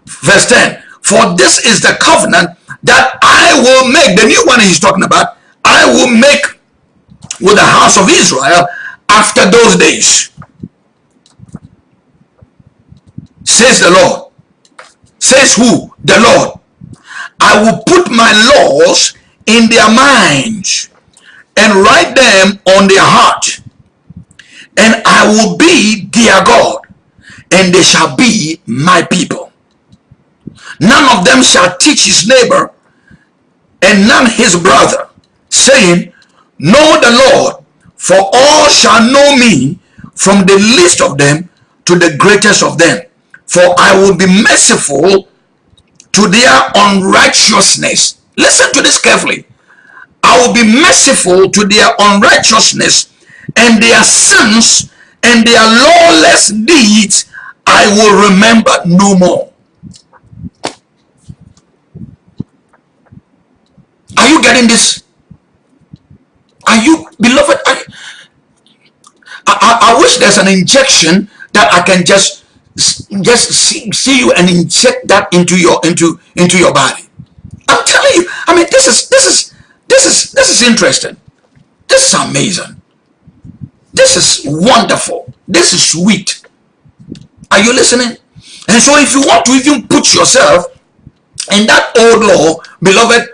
Verse ten. For this is the covenant that I will make. The new one he's talking about. I will make with the house of Israel after those days. Says the Lord. Says who? The Lord. I will put my laws in their minds and write them on their heart. And I will be their God, and they shall be my people. None of them shall teach his neighbor, and none his brother, saying, Know the Lord, for all shall know me, from the least of them to the greatest of them. For I will be merciful to their unrighteousness. Listen to this carefully. I will be merciful to their unrighteousness and their sins and their lawless deeds I will remember no more. Are you getting this? Are you, beloved? I, I, I wish there's an injection that I can just just see, see you and inject that into your into into your body. I'm telling you. I mean, this is this is this is this is interesting. This is amazing. This is wonderful. This is sweet. Are you listening? And so if you want to even put yourself in that old law, beloved,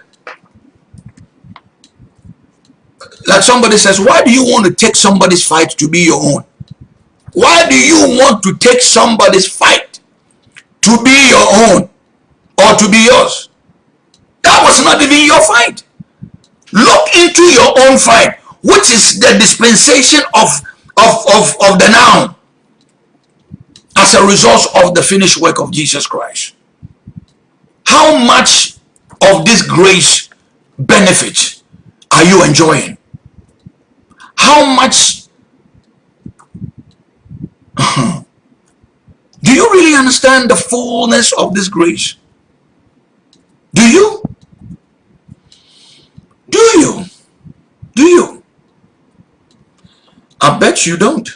like somebody says, why do you want to take somebody's fight to be your own? Why do you want to take somebody's fight to be your own or to be yours? That was not even your fight. Look into your own fight, which is the dispensation of, of, of, of the noun as a result of the finished work of Jesus Christ. How much of this grace benefit are you enjoying? How much Do you really understand the fullness of this grace? Do you? Do you? Do you? I bet you don't.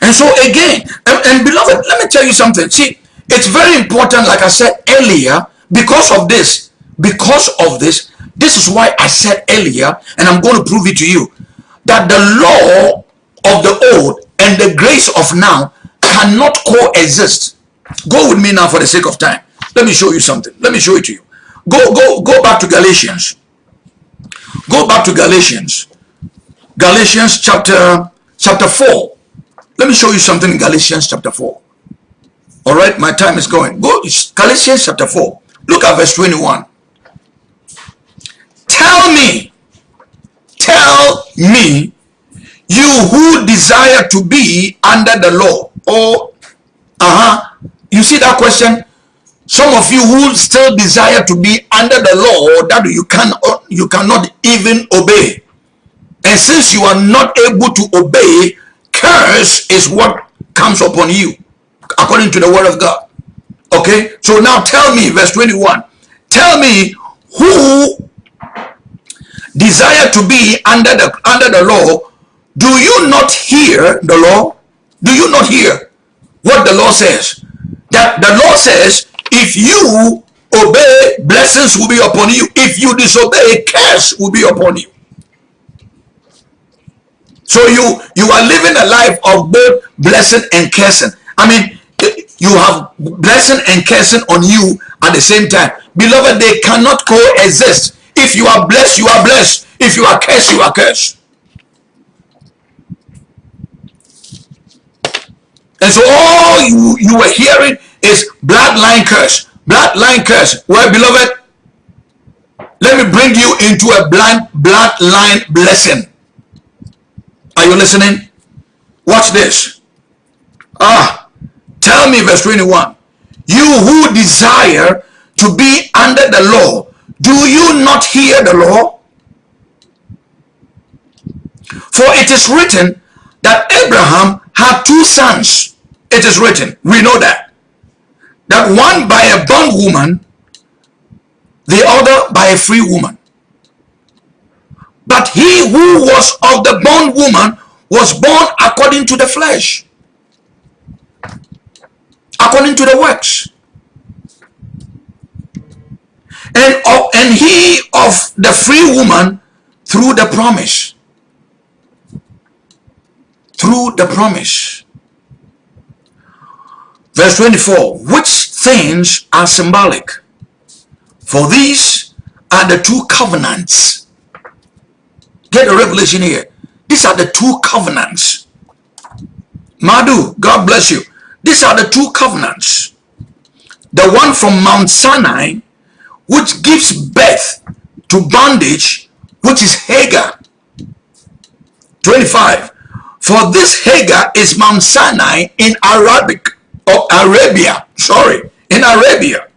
And so again, and, and, beloved, let me tell you something. See, it's very important, like I said earlier, because of this, because of this, this is why I said earlier, and I'm going to prove it to you, that the law of the old and the grace of now cannot coexist. Go with me now for the sake of time. Let me show you something. Let me show it to you. Go, go, go back to Galatians. Go back to Galatians. Galatians chapter chapter 4. Let me show you something in Galatians chapter 4. All right, my time is going. Go Galatians chapter 4. Look at verse 21. Tell me, me you who desire to be under the law. Oh, uh-huh. You see that question? Some of you who still desire to be under the law that you can you cannot even obey. And since you are not able to obey, curse is what comes upon you according to the word of God. Okay? So now tell me, verse 21. Tell me who desire to be under the under the law do you not hear the law? Do you not hear what the law says? That the law says, if you obey, blessings will be upon you. If you disobey, curse will be upon you. So you you are living a life of both blessing and cursing. I mean, you have blessing and cursing on you at the same time. Beloved, they cannot coexist. If you are blessed, you are blessed. If you are cursed, you are cursed. And so all you, you were hearing is bloodline curse. Bloodline curse. Well, beloved, let me bring you into a blind bloodline blessing. Are you listening? Watch this. Ah, tell me verse 21. You who desire to be under the law, do you not hear the law? For it is written that Abraham had two sons. It is written. We know that. that one by a bondwoman, the other by a free woman. But he who was of the bondwoman was born according to the flesh, according to the works. And, uh, and he of the free woman through the promise. Through the promise. Verse 24, which things are symbolic? For these are the two covenants. Get a revelation here. These are the two covenants. Madhu, God bless you. These are the two covenants. The one from Mount Sinai, which gives birth to bondage, which is Hagar. 25. For this Hagar is Mount Sinai in Arabic of Arabia, sorry, in Arabia,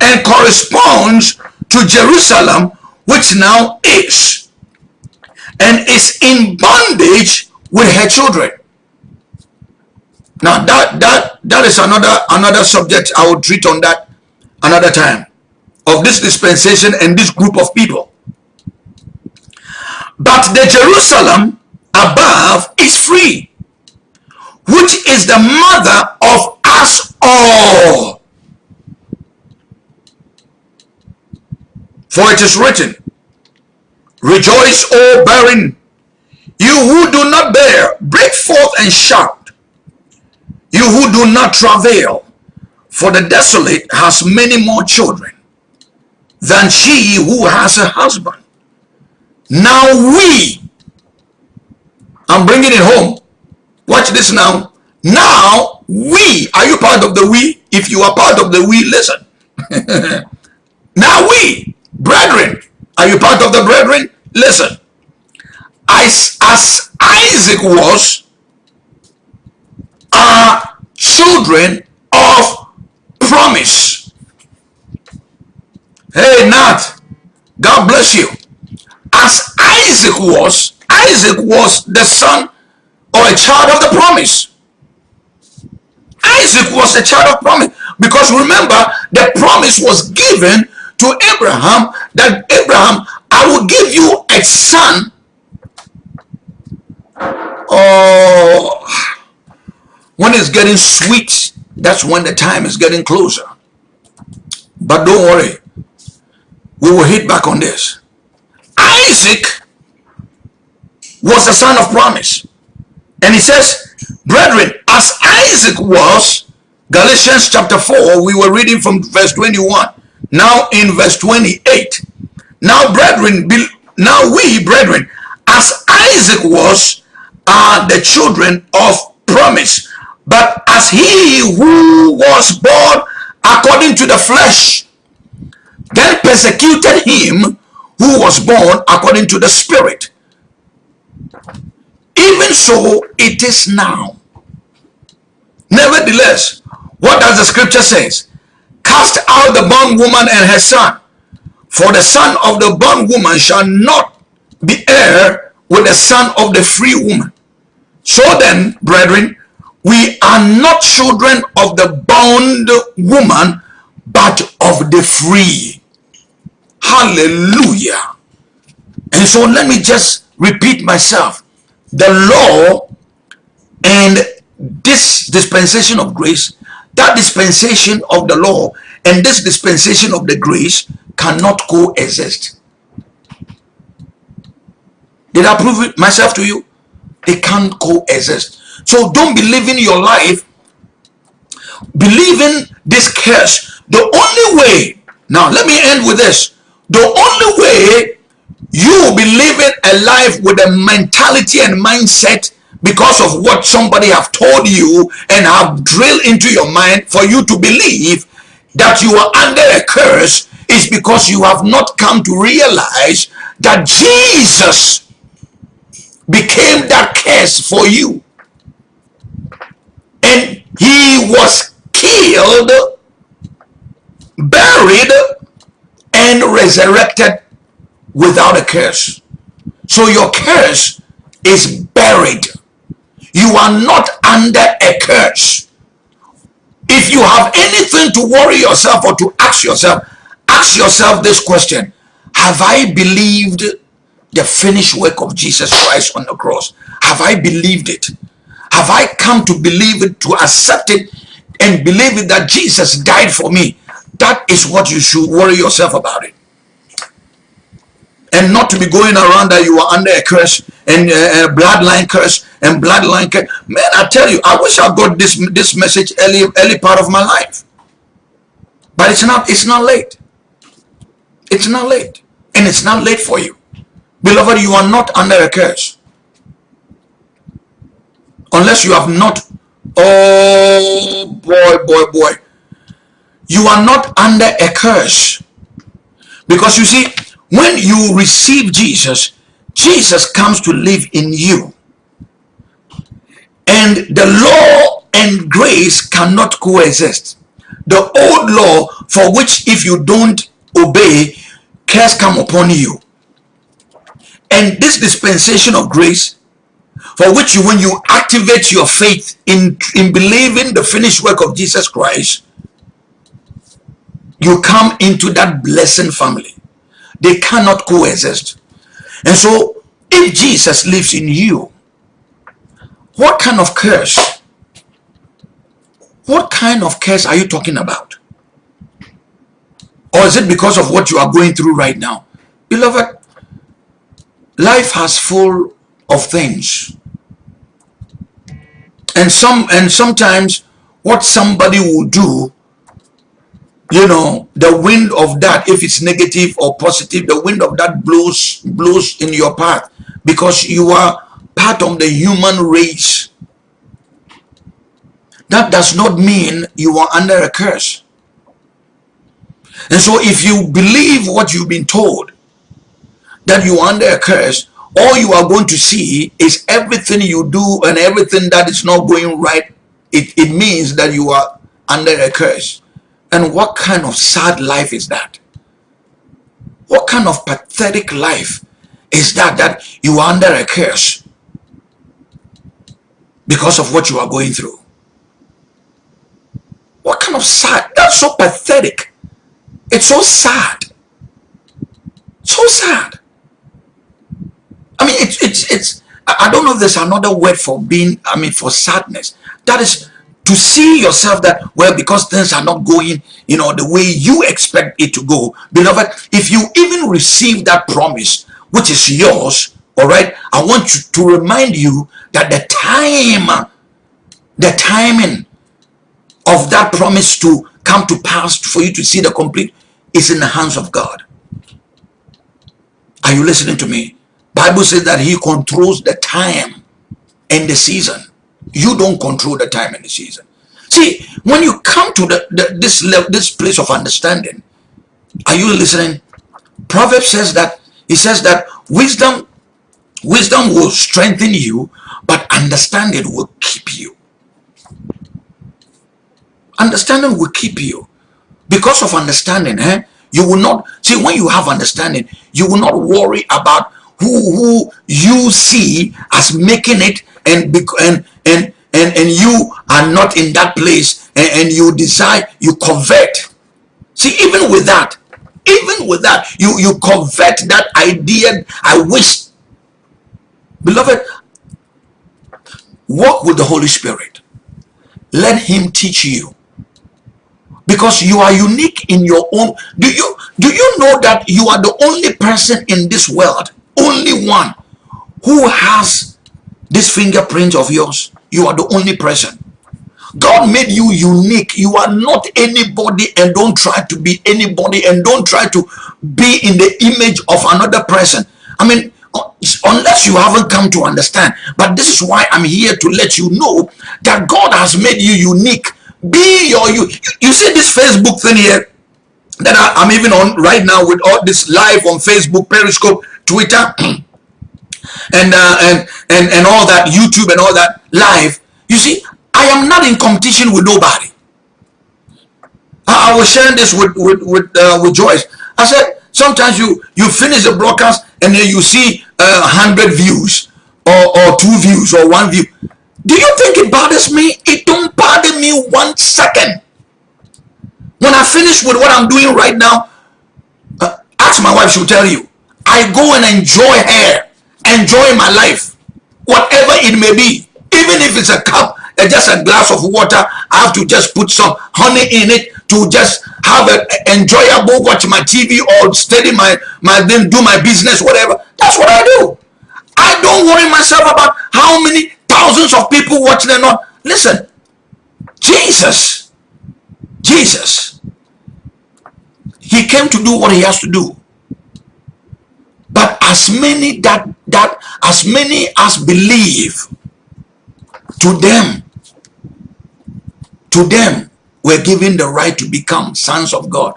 and corresponds to Jerusalem, which now is, and is in bondage with her children. Now that that that is another another subject I will treat on that another time of this dispensation and this group of people. But the Jerusalem above is free, which is the mother of us all. For it is written, Rejoice, O barren, you who do not bear, break forth and shout. You who do not travail, for the desolate has many more children than she who has a husband. Now we, I'm bringing it home. Watch this now. Now we, are you part of the we? If you are part of the we, listen. now we, brethren, are you part of the brethren? Listen. As, as Isaac was, are children of promise. Hey, Nat, God bless you. As Isaac was, Isaac was the son or a child of the promise. Isaac was a child of promise because remember the promise was given to Abraham that Abraham I will give you a son oh when it's getting sweet that's when the time is getting closer but don't worry we will hit back on this. Isaac was the son of promise. And he says brethren as Isaac was Galatians chapter 4 we were reading from verse 21 now in verse 28 now brethren now we brethren as Isaac was are the children of promise. But as he who was born according to the flesh then persecuted him who was born according to the spirit. Even so it is now. Nevertheless what does the scripture says? Cast out the bondwoman and her son for the son of the bondwoman shall not be heir with the son of the free woman. So then brethren we are not children of the bond woman but of the free hallelujah. And so let me just repeat myself. The law and this dispensation of grace that dispensation of the law and this dispensation of the grace cannot coexist. Did i prove it myself to you? They can't coexist. So don't believe in your life. Believe in this curse. The only way now let me end with this the only way you will be living a life with a mentality and mindset because of what somebody have told you and have drilled into your mind for you to believe that you are under a curse is because you have not come to realize that Jesus became that curse for you. And he was killed buried and resurrected without a curse so your curse is buried you are not under a curse if you have anything to worry yourself or to ask yourself, ask yourself this question. Have I believed the finished work of Jesus Christ on the cross? Have I believed it? Have I come to believe it, to accept it, and believe it that Jesus died for me? That is what you should worry yourself about it. And not to be going around that you are under a curse and uh, a bloodline curse and bloodline curse. Man, I tell you, I wish I got this this message early early part of my life. But it's not it's not late. It's not late. And it's not late for you. Beloved, you are not under a curse. Unless you have not, oh boy, boy, boy. You are not under a curse. Because you see, when you receive Jesus, Jesus comes to live in you. And the law and grace cannot coexist. The old law for which if you don't obey, curse come upon you. And this dispensation of grace, for which you, when you activate your faith in, in believing the finished work of Jesus Christ, you come into that blessing family. They cannot coexist. And so, if Jesus lives in you, what kind of curse? What kind of curse are you talking about? Or is it because of what you are going through right now? Beloved, life has full of things and some and sometimes what somebody will do you know the wind of that if it's negative or positive the wind of that blows blows in your path because you are part of the human race that does not mean you are under a curse and so if you believe what you've been told that you are under a curse, all you are going to see is everything you do and everything that is not going right. It, it means that you are under a curse. And what kind of sad life is that? What kind of pathetic life is that that you are under a curse because of what you are going through? What kind of sad? That's so pathetic. It's so sad. So sad. I mean, it's, it's, it's, I don't know if there's another word for being, I mean, for sadness. That is to see yourself that, well, because things are not going, you know, the way you expect it to go. Beloved, if you even receive that promise, which is yours, all right, I want you to remind you that the time, the timing of that promise to come to pass for you to see the complete is in the hands of God. Are you listening to me? Bible says that he controls the time and the season. You don't control the time and the season. See, when you come to the, the this level, this place of understanding, are you listening? Proverbs says that he says that wisdom, wisdom will strengthen you, but understanding will keep you. Understanding will keep you. Because of understanding, eh? You will not see when you have understanding, you will not worry about who who you see as making it and and and and, and you are not in that place and, and you decide you convert. See even with that even with that you you convert that idea i wish beloved walk with the holy spirit. Let him teach you. Because you are unique in your own. Do you do you know that you are the only person in this world only one who has this fingerprint of yours. You are the only person. God made you unique. You are not anybody and don't try to be anybody and don't try to be in the image of another person. I mean, unless you haven't come to understand. But this is why I'm here to let you know that God has made you unique. Be your you. You see this Facebook thing here that I, am even on right now with all this live on Facebook, Periscope. Twitter, and, uh, and, and, and all that, YouTube and all that live, you see, I am not in competition with nobody. I, I was sharing this with, with, with, uh, with Joyce. I said, sometimes you, you finish the broadcast and then you see uh, hundred views or, or two views or one view. Do you think it bothers me? It don't bother me one second. When I finish with what I'm doing right now, uh, ask my wife, she'll tell you. I go and enjoy her, enjoy my life, whatever it may be. Even if it's a cup, uh, just a glass of water, I have to just put some honey in it to just have an enjoyable watch my TV or study my my then do my business, whatever. That's what I do. I don't worry myself about how many thousands of people watching or not. Listen, Jesus, Jesus, he came to do what he has to do. But as many that that as many as believe to them, to them were given the right to become sons of God.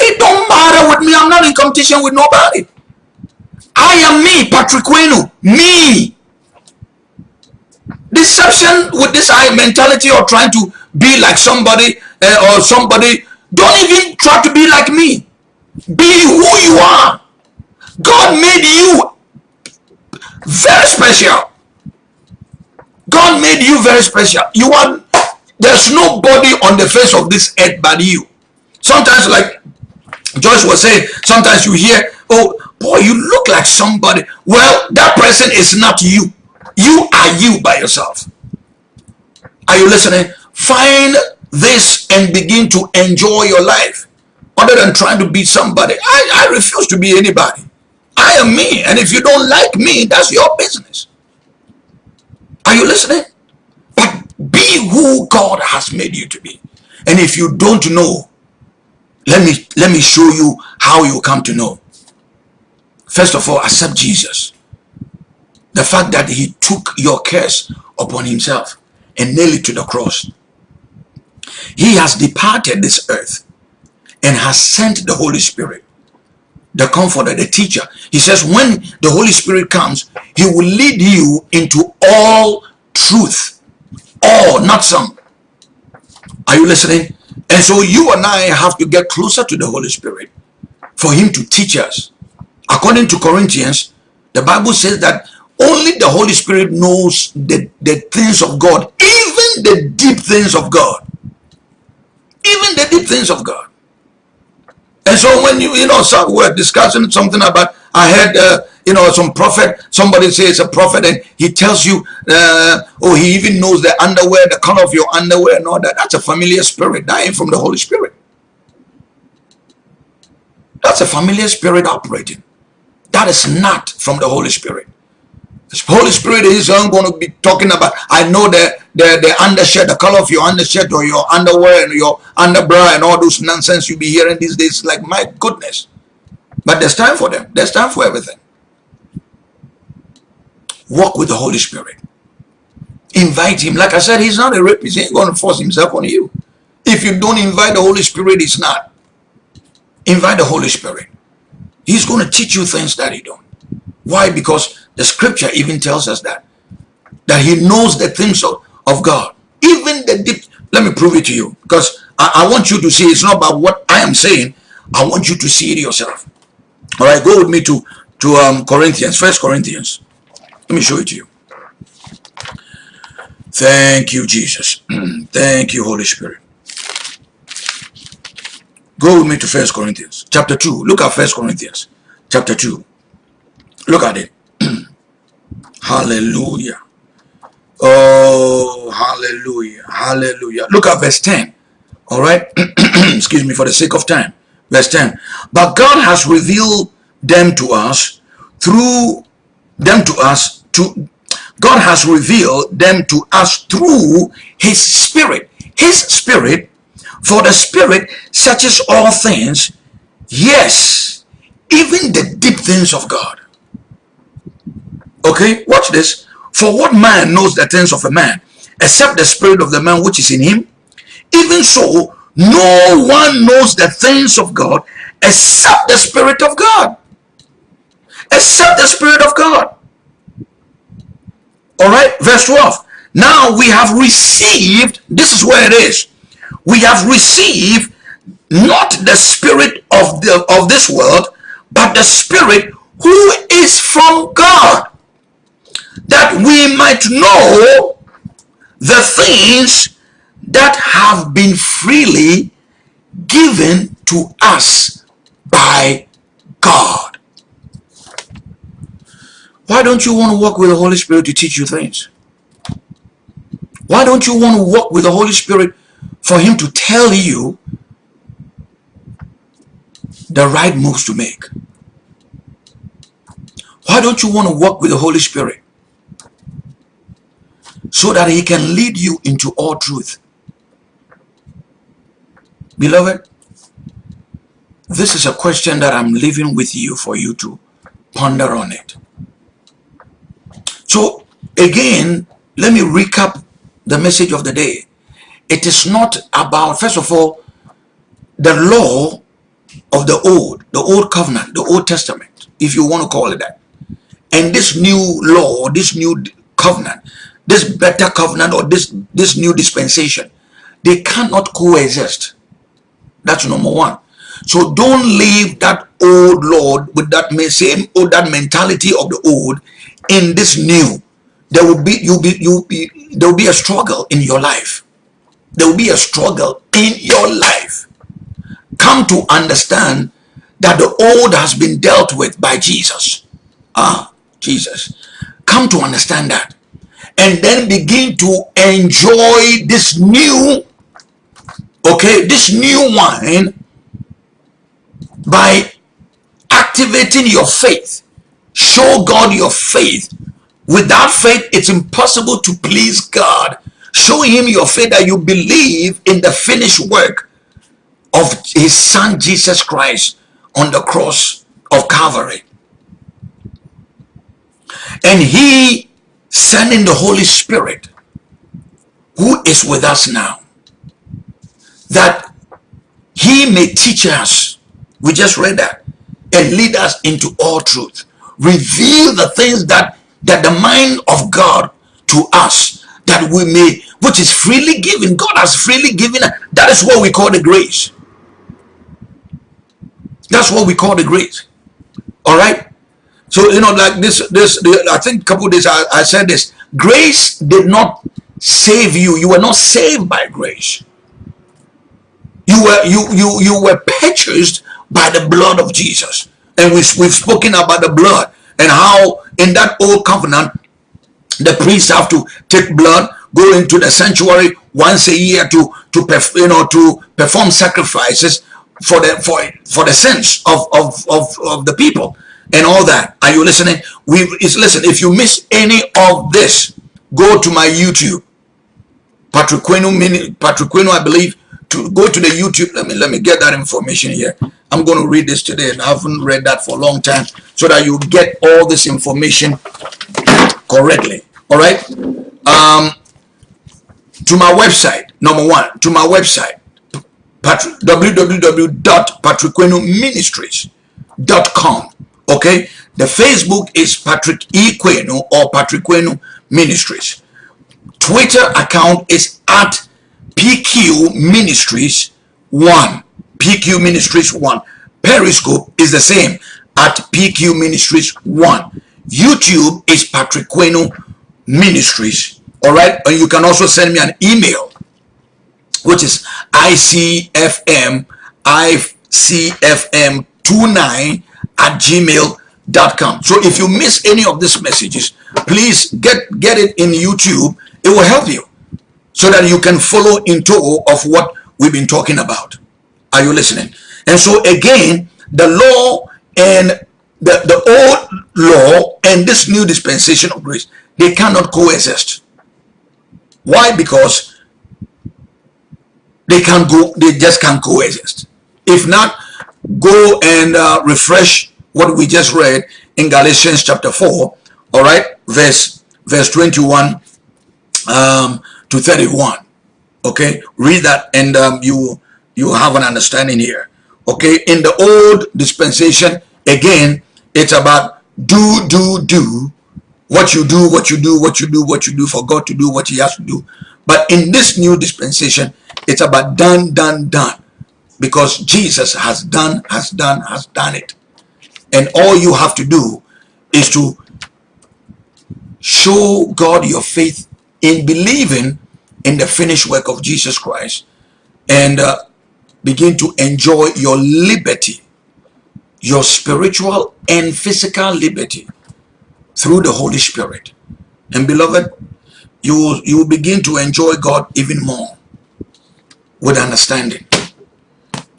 It don't matter with me. I'm not in competition with nobody. I am me, Patrick Wenu. Me. Deception with this I mentality or trying to be like somebody uh, or somebody. Don't even try to be like me. Be who you are. God made you very special. God made you very special. You are there's nobody on the face of this earth but you. Sometimes, like Joyce was saying, sometimes you hear, oh, boy, you look like somebody. Well, that person is not you. You are you by yourself. Are you listening? Find this and begin to enjoy your life other than trying to be somebody. I, I refuse to be anybody. I am me. And if you don't like me, that's your business. Are you listening? But be who God has made you to be. And if you don't know, let me let me show you how you come to know. First of all, accept Jesus. The fact that he took your curse upon himself and nailed it to the cross. He has departed this earth and has sent the Holy Spirit, the comforter, the teacher. He says when the Holy Spirit comes, he will lead you into all truth all, not some. Are you listening? And so you and I have to get closer to the Holy Spirit for him to teach us. According to Corinthians, the Bible says that only the Holy Spirit knows the, the things of God, even the deep things of God. Even the deep things of God. And so when you, you know, so we're discussing something about, I heard uh, you know, some prophet, somebody says a prophet and he tells you, uh, oh, he even knows the underwear, the color of your underwear and all that. That's a familiar spirit. That ain't from the Holy Spirit. That's a familiar spirit operating. That is not from the Holy Spirit. The Holy Spirit is going to be talking about. I know the, the, the undershirt, the color of your undershirt or your underwear and your underbra and all those nonsense you be hearing these days. Like, my goodness. But there's time for them. There's time for everything. Walk with the Holy Spirit. Invite him. Like I said, he's not a rapist. He ain't going to force himself on you. If you don't invite the Holy Spirit, it's not. Invite the Holy Spirit. He's going to teach you things that he don't. Why? Because the scripture even tells us that. That he knows the things of, of God. Even the deep. Let me prove it to you. Because I, I want you to see it's not about what I am saying. I want you to see it yourself. All right, go with me to, to um, Corinthians, First Corinthians. Let me show it to you. Thank you, Jesus. Thank you, Holy Spirit. Go with me to First Corinthians, chapter 2. Look at First Corinthians, chapter 2. Look at it. hallelujah. Oh, hallelujah. Hallelujah. Look at verse 10. All right. Excuse me for the sake of time. Verse 10. But God has revealed them to us through them to us to God has revealed them to us through his spirit. His spirit, for the spirit searches all things, yes, even the deep things of God. Okay, watch this. For what man knows the things of a man, except the spirit of the man which is in him? Even so, no one knows the things of God except the spirit of God. Except the spirit of God. All right, verse 12. Now we have received, this is where it is. We have received not the spirit of the of this world, but the spirit who is from God, that we might know the things that have been freely given to us by God. Why don't you want to walk with the Holy Spirit to teach you things? Why don't you want to walk with the Holy Spirit for him to tell you the right moves to make? Why don't you want to walk with the Holy Spirit so that he can lead you into all truth? Beloved, this is a question that I'm leaving with you for you to ponder on it. So again, let me recap the message of the day. It is not about, first of all, the law of the old, the old covenant, the old testament, if you want to call it that. And this new law, this new covenant, this better covenant or this, this new dispensation, they cannot coexist. That's number one. So don't leave that old Lord with that same or that mentality of the old in this new. There will be you be you be there will be a struggle in your life. There will be a struggle in your life. Come to understand that the old has been dealt with by Jesus. Ah, Jesus. Come to understand that. And then begin to enjoy this new okay, this new wine by activating your faith. Show God your faith. Without faith, it's impossible to please God. Show him your faith that you believe in the finished work of his son Jesus Christ on the cross of Calvary. And he sending the Holy Spirit who is with us now that he may teach us. We just read that. And lead us into all truth. Reveal the things that, that the mind of God to us that we may, which is freely given. God has freely given. That is what we call the grace. That's what we call the grace. All right. So, you know, like this, this, I think a couple days I, I said this, grace did not save you. You were not saved by grace. You were you you you were purchased by the blood of Jesus. And we, we've spoken about the blood and how in that old covenant the priests have to take blood, go into the sanctuary once a year to to you know to perform sacrifices for the for for the sins of of of, of the people and all that. Are you listening? We is listen. If you miss any of this, go to my YouTube. Patrick Quenu, Patrick Quenu, I believe to go to the YouTube. Let me let me get that information here. I'm going to read this today, and I haven't read that for a long time, so that you get all this information correctly. All right. Um, to my website, number one, to my website, www.patrickquenoministries.com. Okay. The Facebook is Patrick E. Quenu or Patrick Quenu Ministries. Twitter account is at PQ Ministries 1. PQ Ministries 1. Periscope is the same at PQ Ministries 1. YouTube is Patrick Queno Ministries. Alright, and you can also send me an email, which is ICFM ICFM29 at gmail.com. So if you miss any of these messages, please get, get it in YouTube. It will help you so that you can follow into of what we've been talking about. Are you listening? And so again, the law and the, the old law and this new dispensation of grace, they cannot coexist. Why? Because they can't go, they just can't coexist. If not, go and uh, refresh what we just read in Galatians chapter 4, all right, verse verse 21 um, to 31 okay? Read that and um, you you have an understanding here okay? In the old dispensation again it's about do do do what you do what you do what you do what you do for god to do what he has to do. But in this new dispensation it's about done done done because jesus has done has done has done it and all you have to do is to show god your faith in believing in the finished work of Jesus Christ and uh, begin to enjoy your liberty, your spiritual and physical liberty through the Holy Spirit. And beloved, you will, you will begin to enjoy God even more with understanding.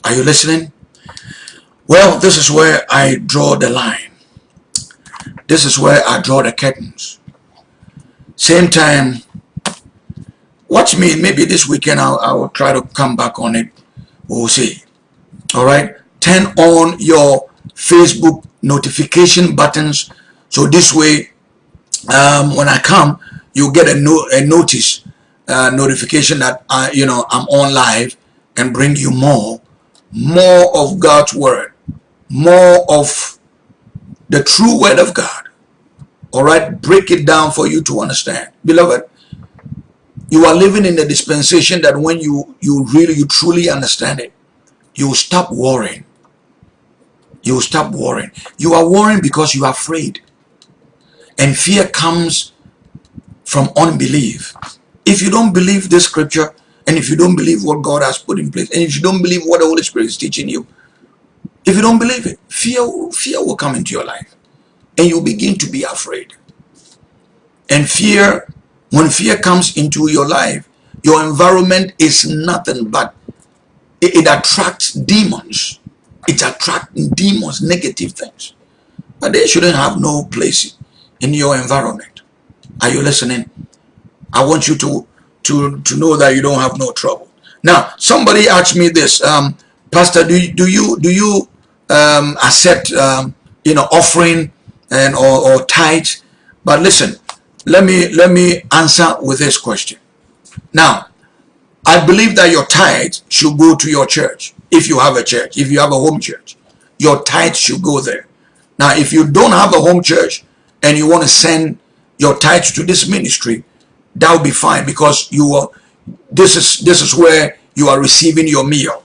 Are you listening? Well, this is where I draw the line. This is where I draw the curtains. Same time, watch me. Maybe this weekend I'll, I will try to come back on it. We'll see. All right. Turn on your Facebook notification buttons. So this way, um, when I come, you get a, no, a notice, uh, notification that I, you know, I'm on live and bring you more, more of God's word more of the true word of God. All right, break it down for you to understand. Beloved, you are living in a dispensation that when you, you really, you truly understand it, you will stop worrying. You will stop worrying. You are worrying because you are afraid. And fear comes from unbelief. If you don't believe this scripture, and if you don't believe what God has put in place, and if you don't believe what the Holy Spirit is teaching you, if you don't believe it, fear, fear will come into your life and you'll begin to be afraid. And fear, when fear comes into your life, your environment is nothing but it, it attracts demons. It attracts demons, negative things. But they shouldn't have no place in your environment. Are you listening? I want you to to to know that you don't have no trouble. Now, somebody asked me this, um, Pastor, do do you do you um, accept um, you know offering and or, or tithe but listen let me let me answer with this question. Now I believe that your tithe should go to your church if you have a church if you have a home church. Your tithe should go there. Now if you don't have a home church and you want to send your tithe to this ministry that will be fine because you are this is this is where you are receiving your meal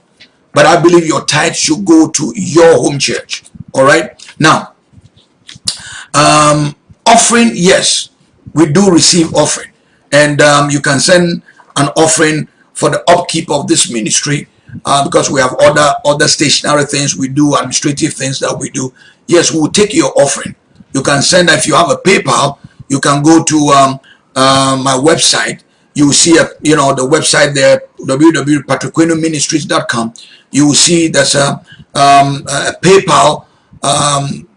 but I believe your tithe should go to your home church. All right. Now, um, offering, yes, we do receive offering. And um, you can send an offering for the upkeep of this ministry uh, because we have other other stationary things we do, administrative things that we do. Yes, we will take your offering. You can send, if you have a PayPal, you can go to um, uh, my website. You will see, a, you know, the website there, www.patriquenoministries.com you will see there's a, um, a PayPal, um,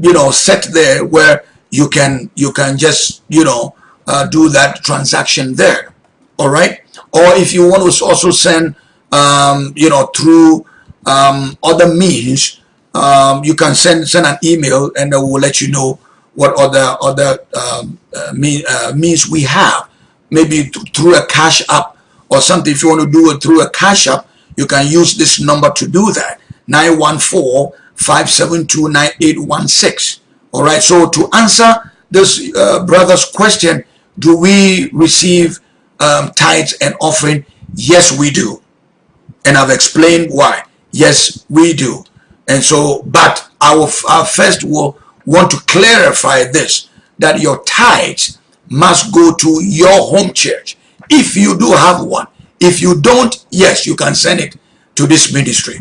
you know, set there where you can you can just you know uh, do that transaction there. All right. Or if you want to also send, um, you know, through um, other means, um, you can send send an email and we will let you know what other other um, uh, mean, uh, means we have. Maybe through a cash app or something. If you want to do it through a cash app, you can use this number to do that. 914-572-9816 all right so to answer this uh, brother's question do we receive um, tithes and offering? Yes we do. And I've explained why. Yes we do. And so but our, our first will want to clarify this that your tithes must go to your home church. If you do have one if you don't, yes, you can send it to this ministry.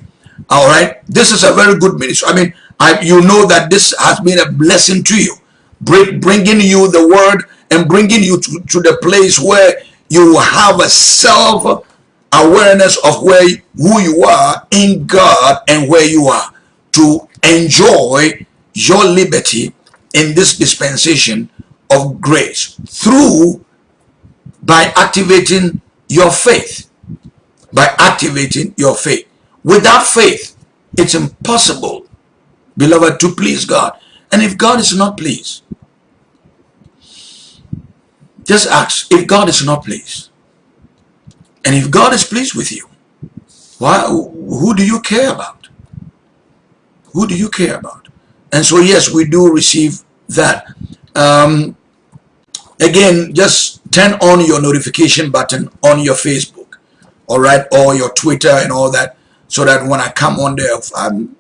All right. This is a very good ministry. I mean, I, you know that this has been a blessing to you, bring, bringing you the word and bringing you to, to the place where you have a self awareness of where who you are in God and where you are to enjoy your liberty in this dispensation of grace through by activating your faith by activating your faith. Without faith, it's impossible, beloved, to please God. And if God is not pleased, just ask if God is not pleased. And if God is pleased with you, why, who do you care about? Who do you care about? And so, yes, we do receive that. Um, again, just turn on your notification button on your Facebook, all right, or your Twitter and all that, so that when I come on there, I'm,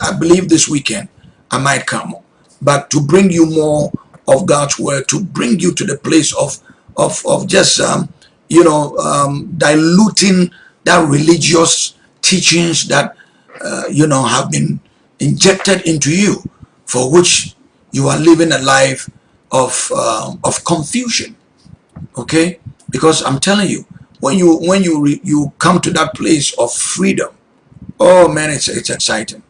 I believe this weekend I might come, but to bring you more of God's word, to bring you to the place of of of just um, you know, um, diluting that religious teachings that, uh, you know, have been injected into you for which you are living a life of, uh, of confusion. Okay? Because I'm telling you, when you when you you come to that place of freedom, oh man, it's it's exciting.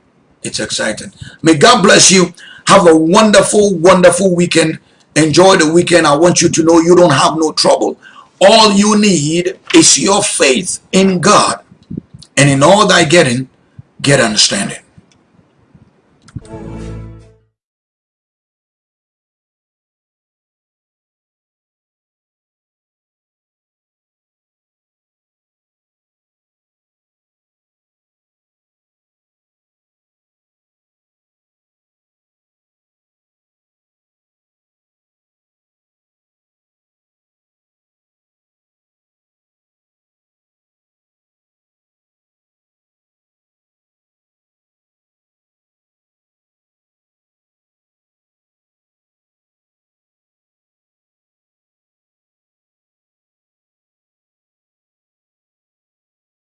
It's exciting. May God bless you. Have a wonderful, wonderful weekend. Enjoy the weekend. I want you to know you don't have no trouble. All you need is your faith in God. And in all thy getting, get understanding.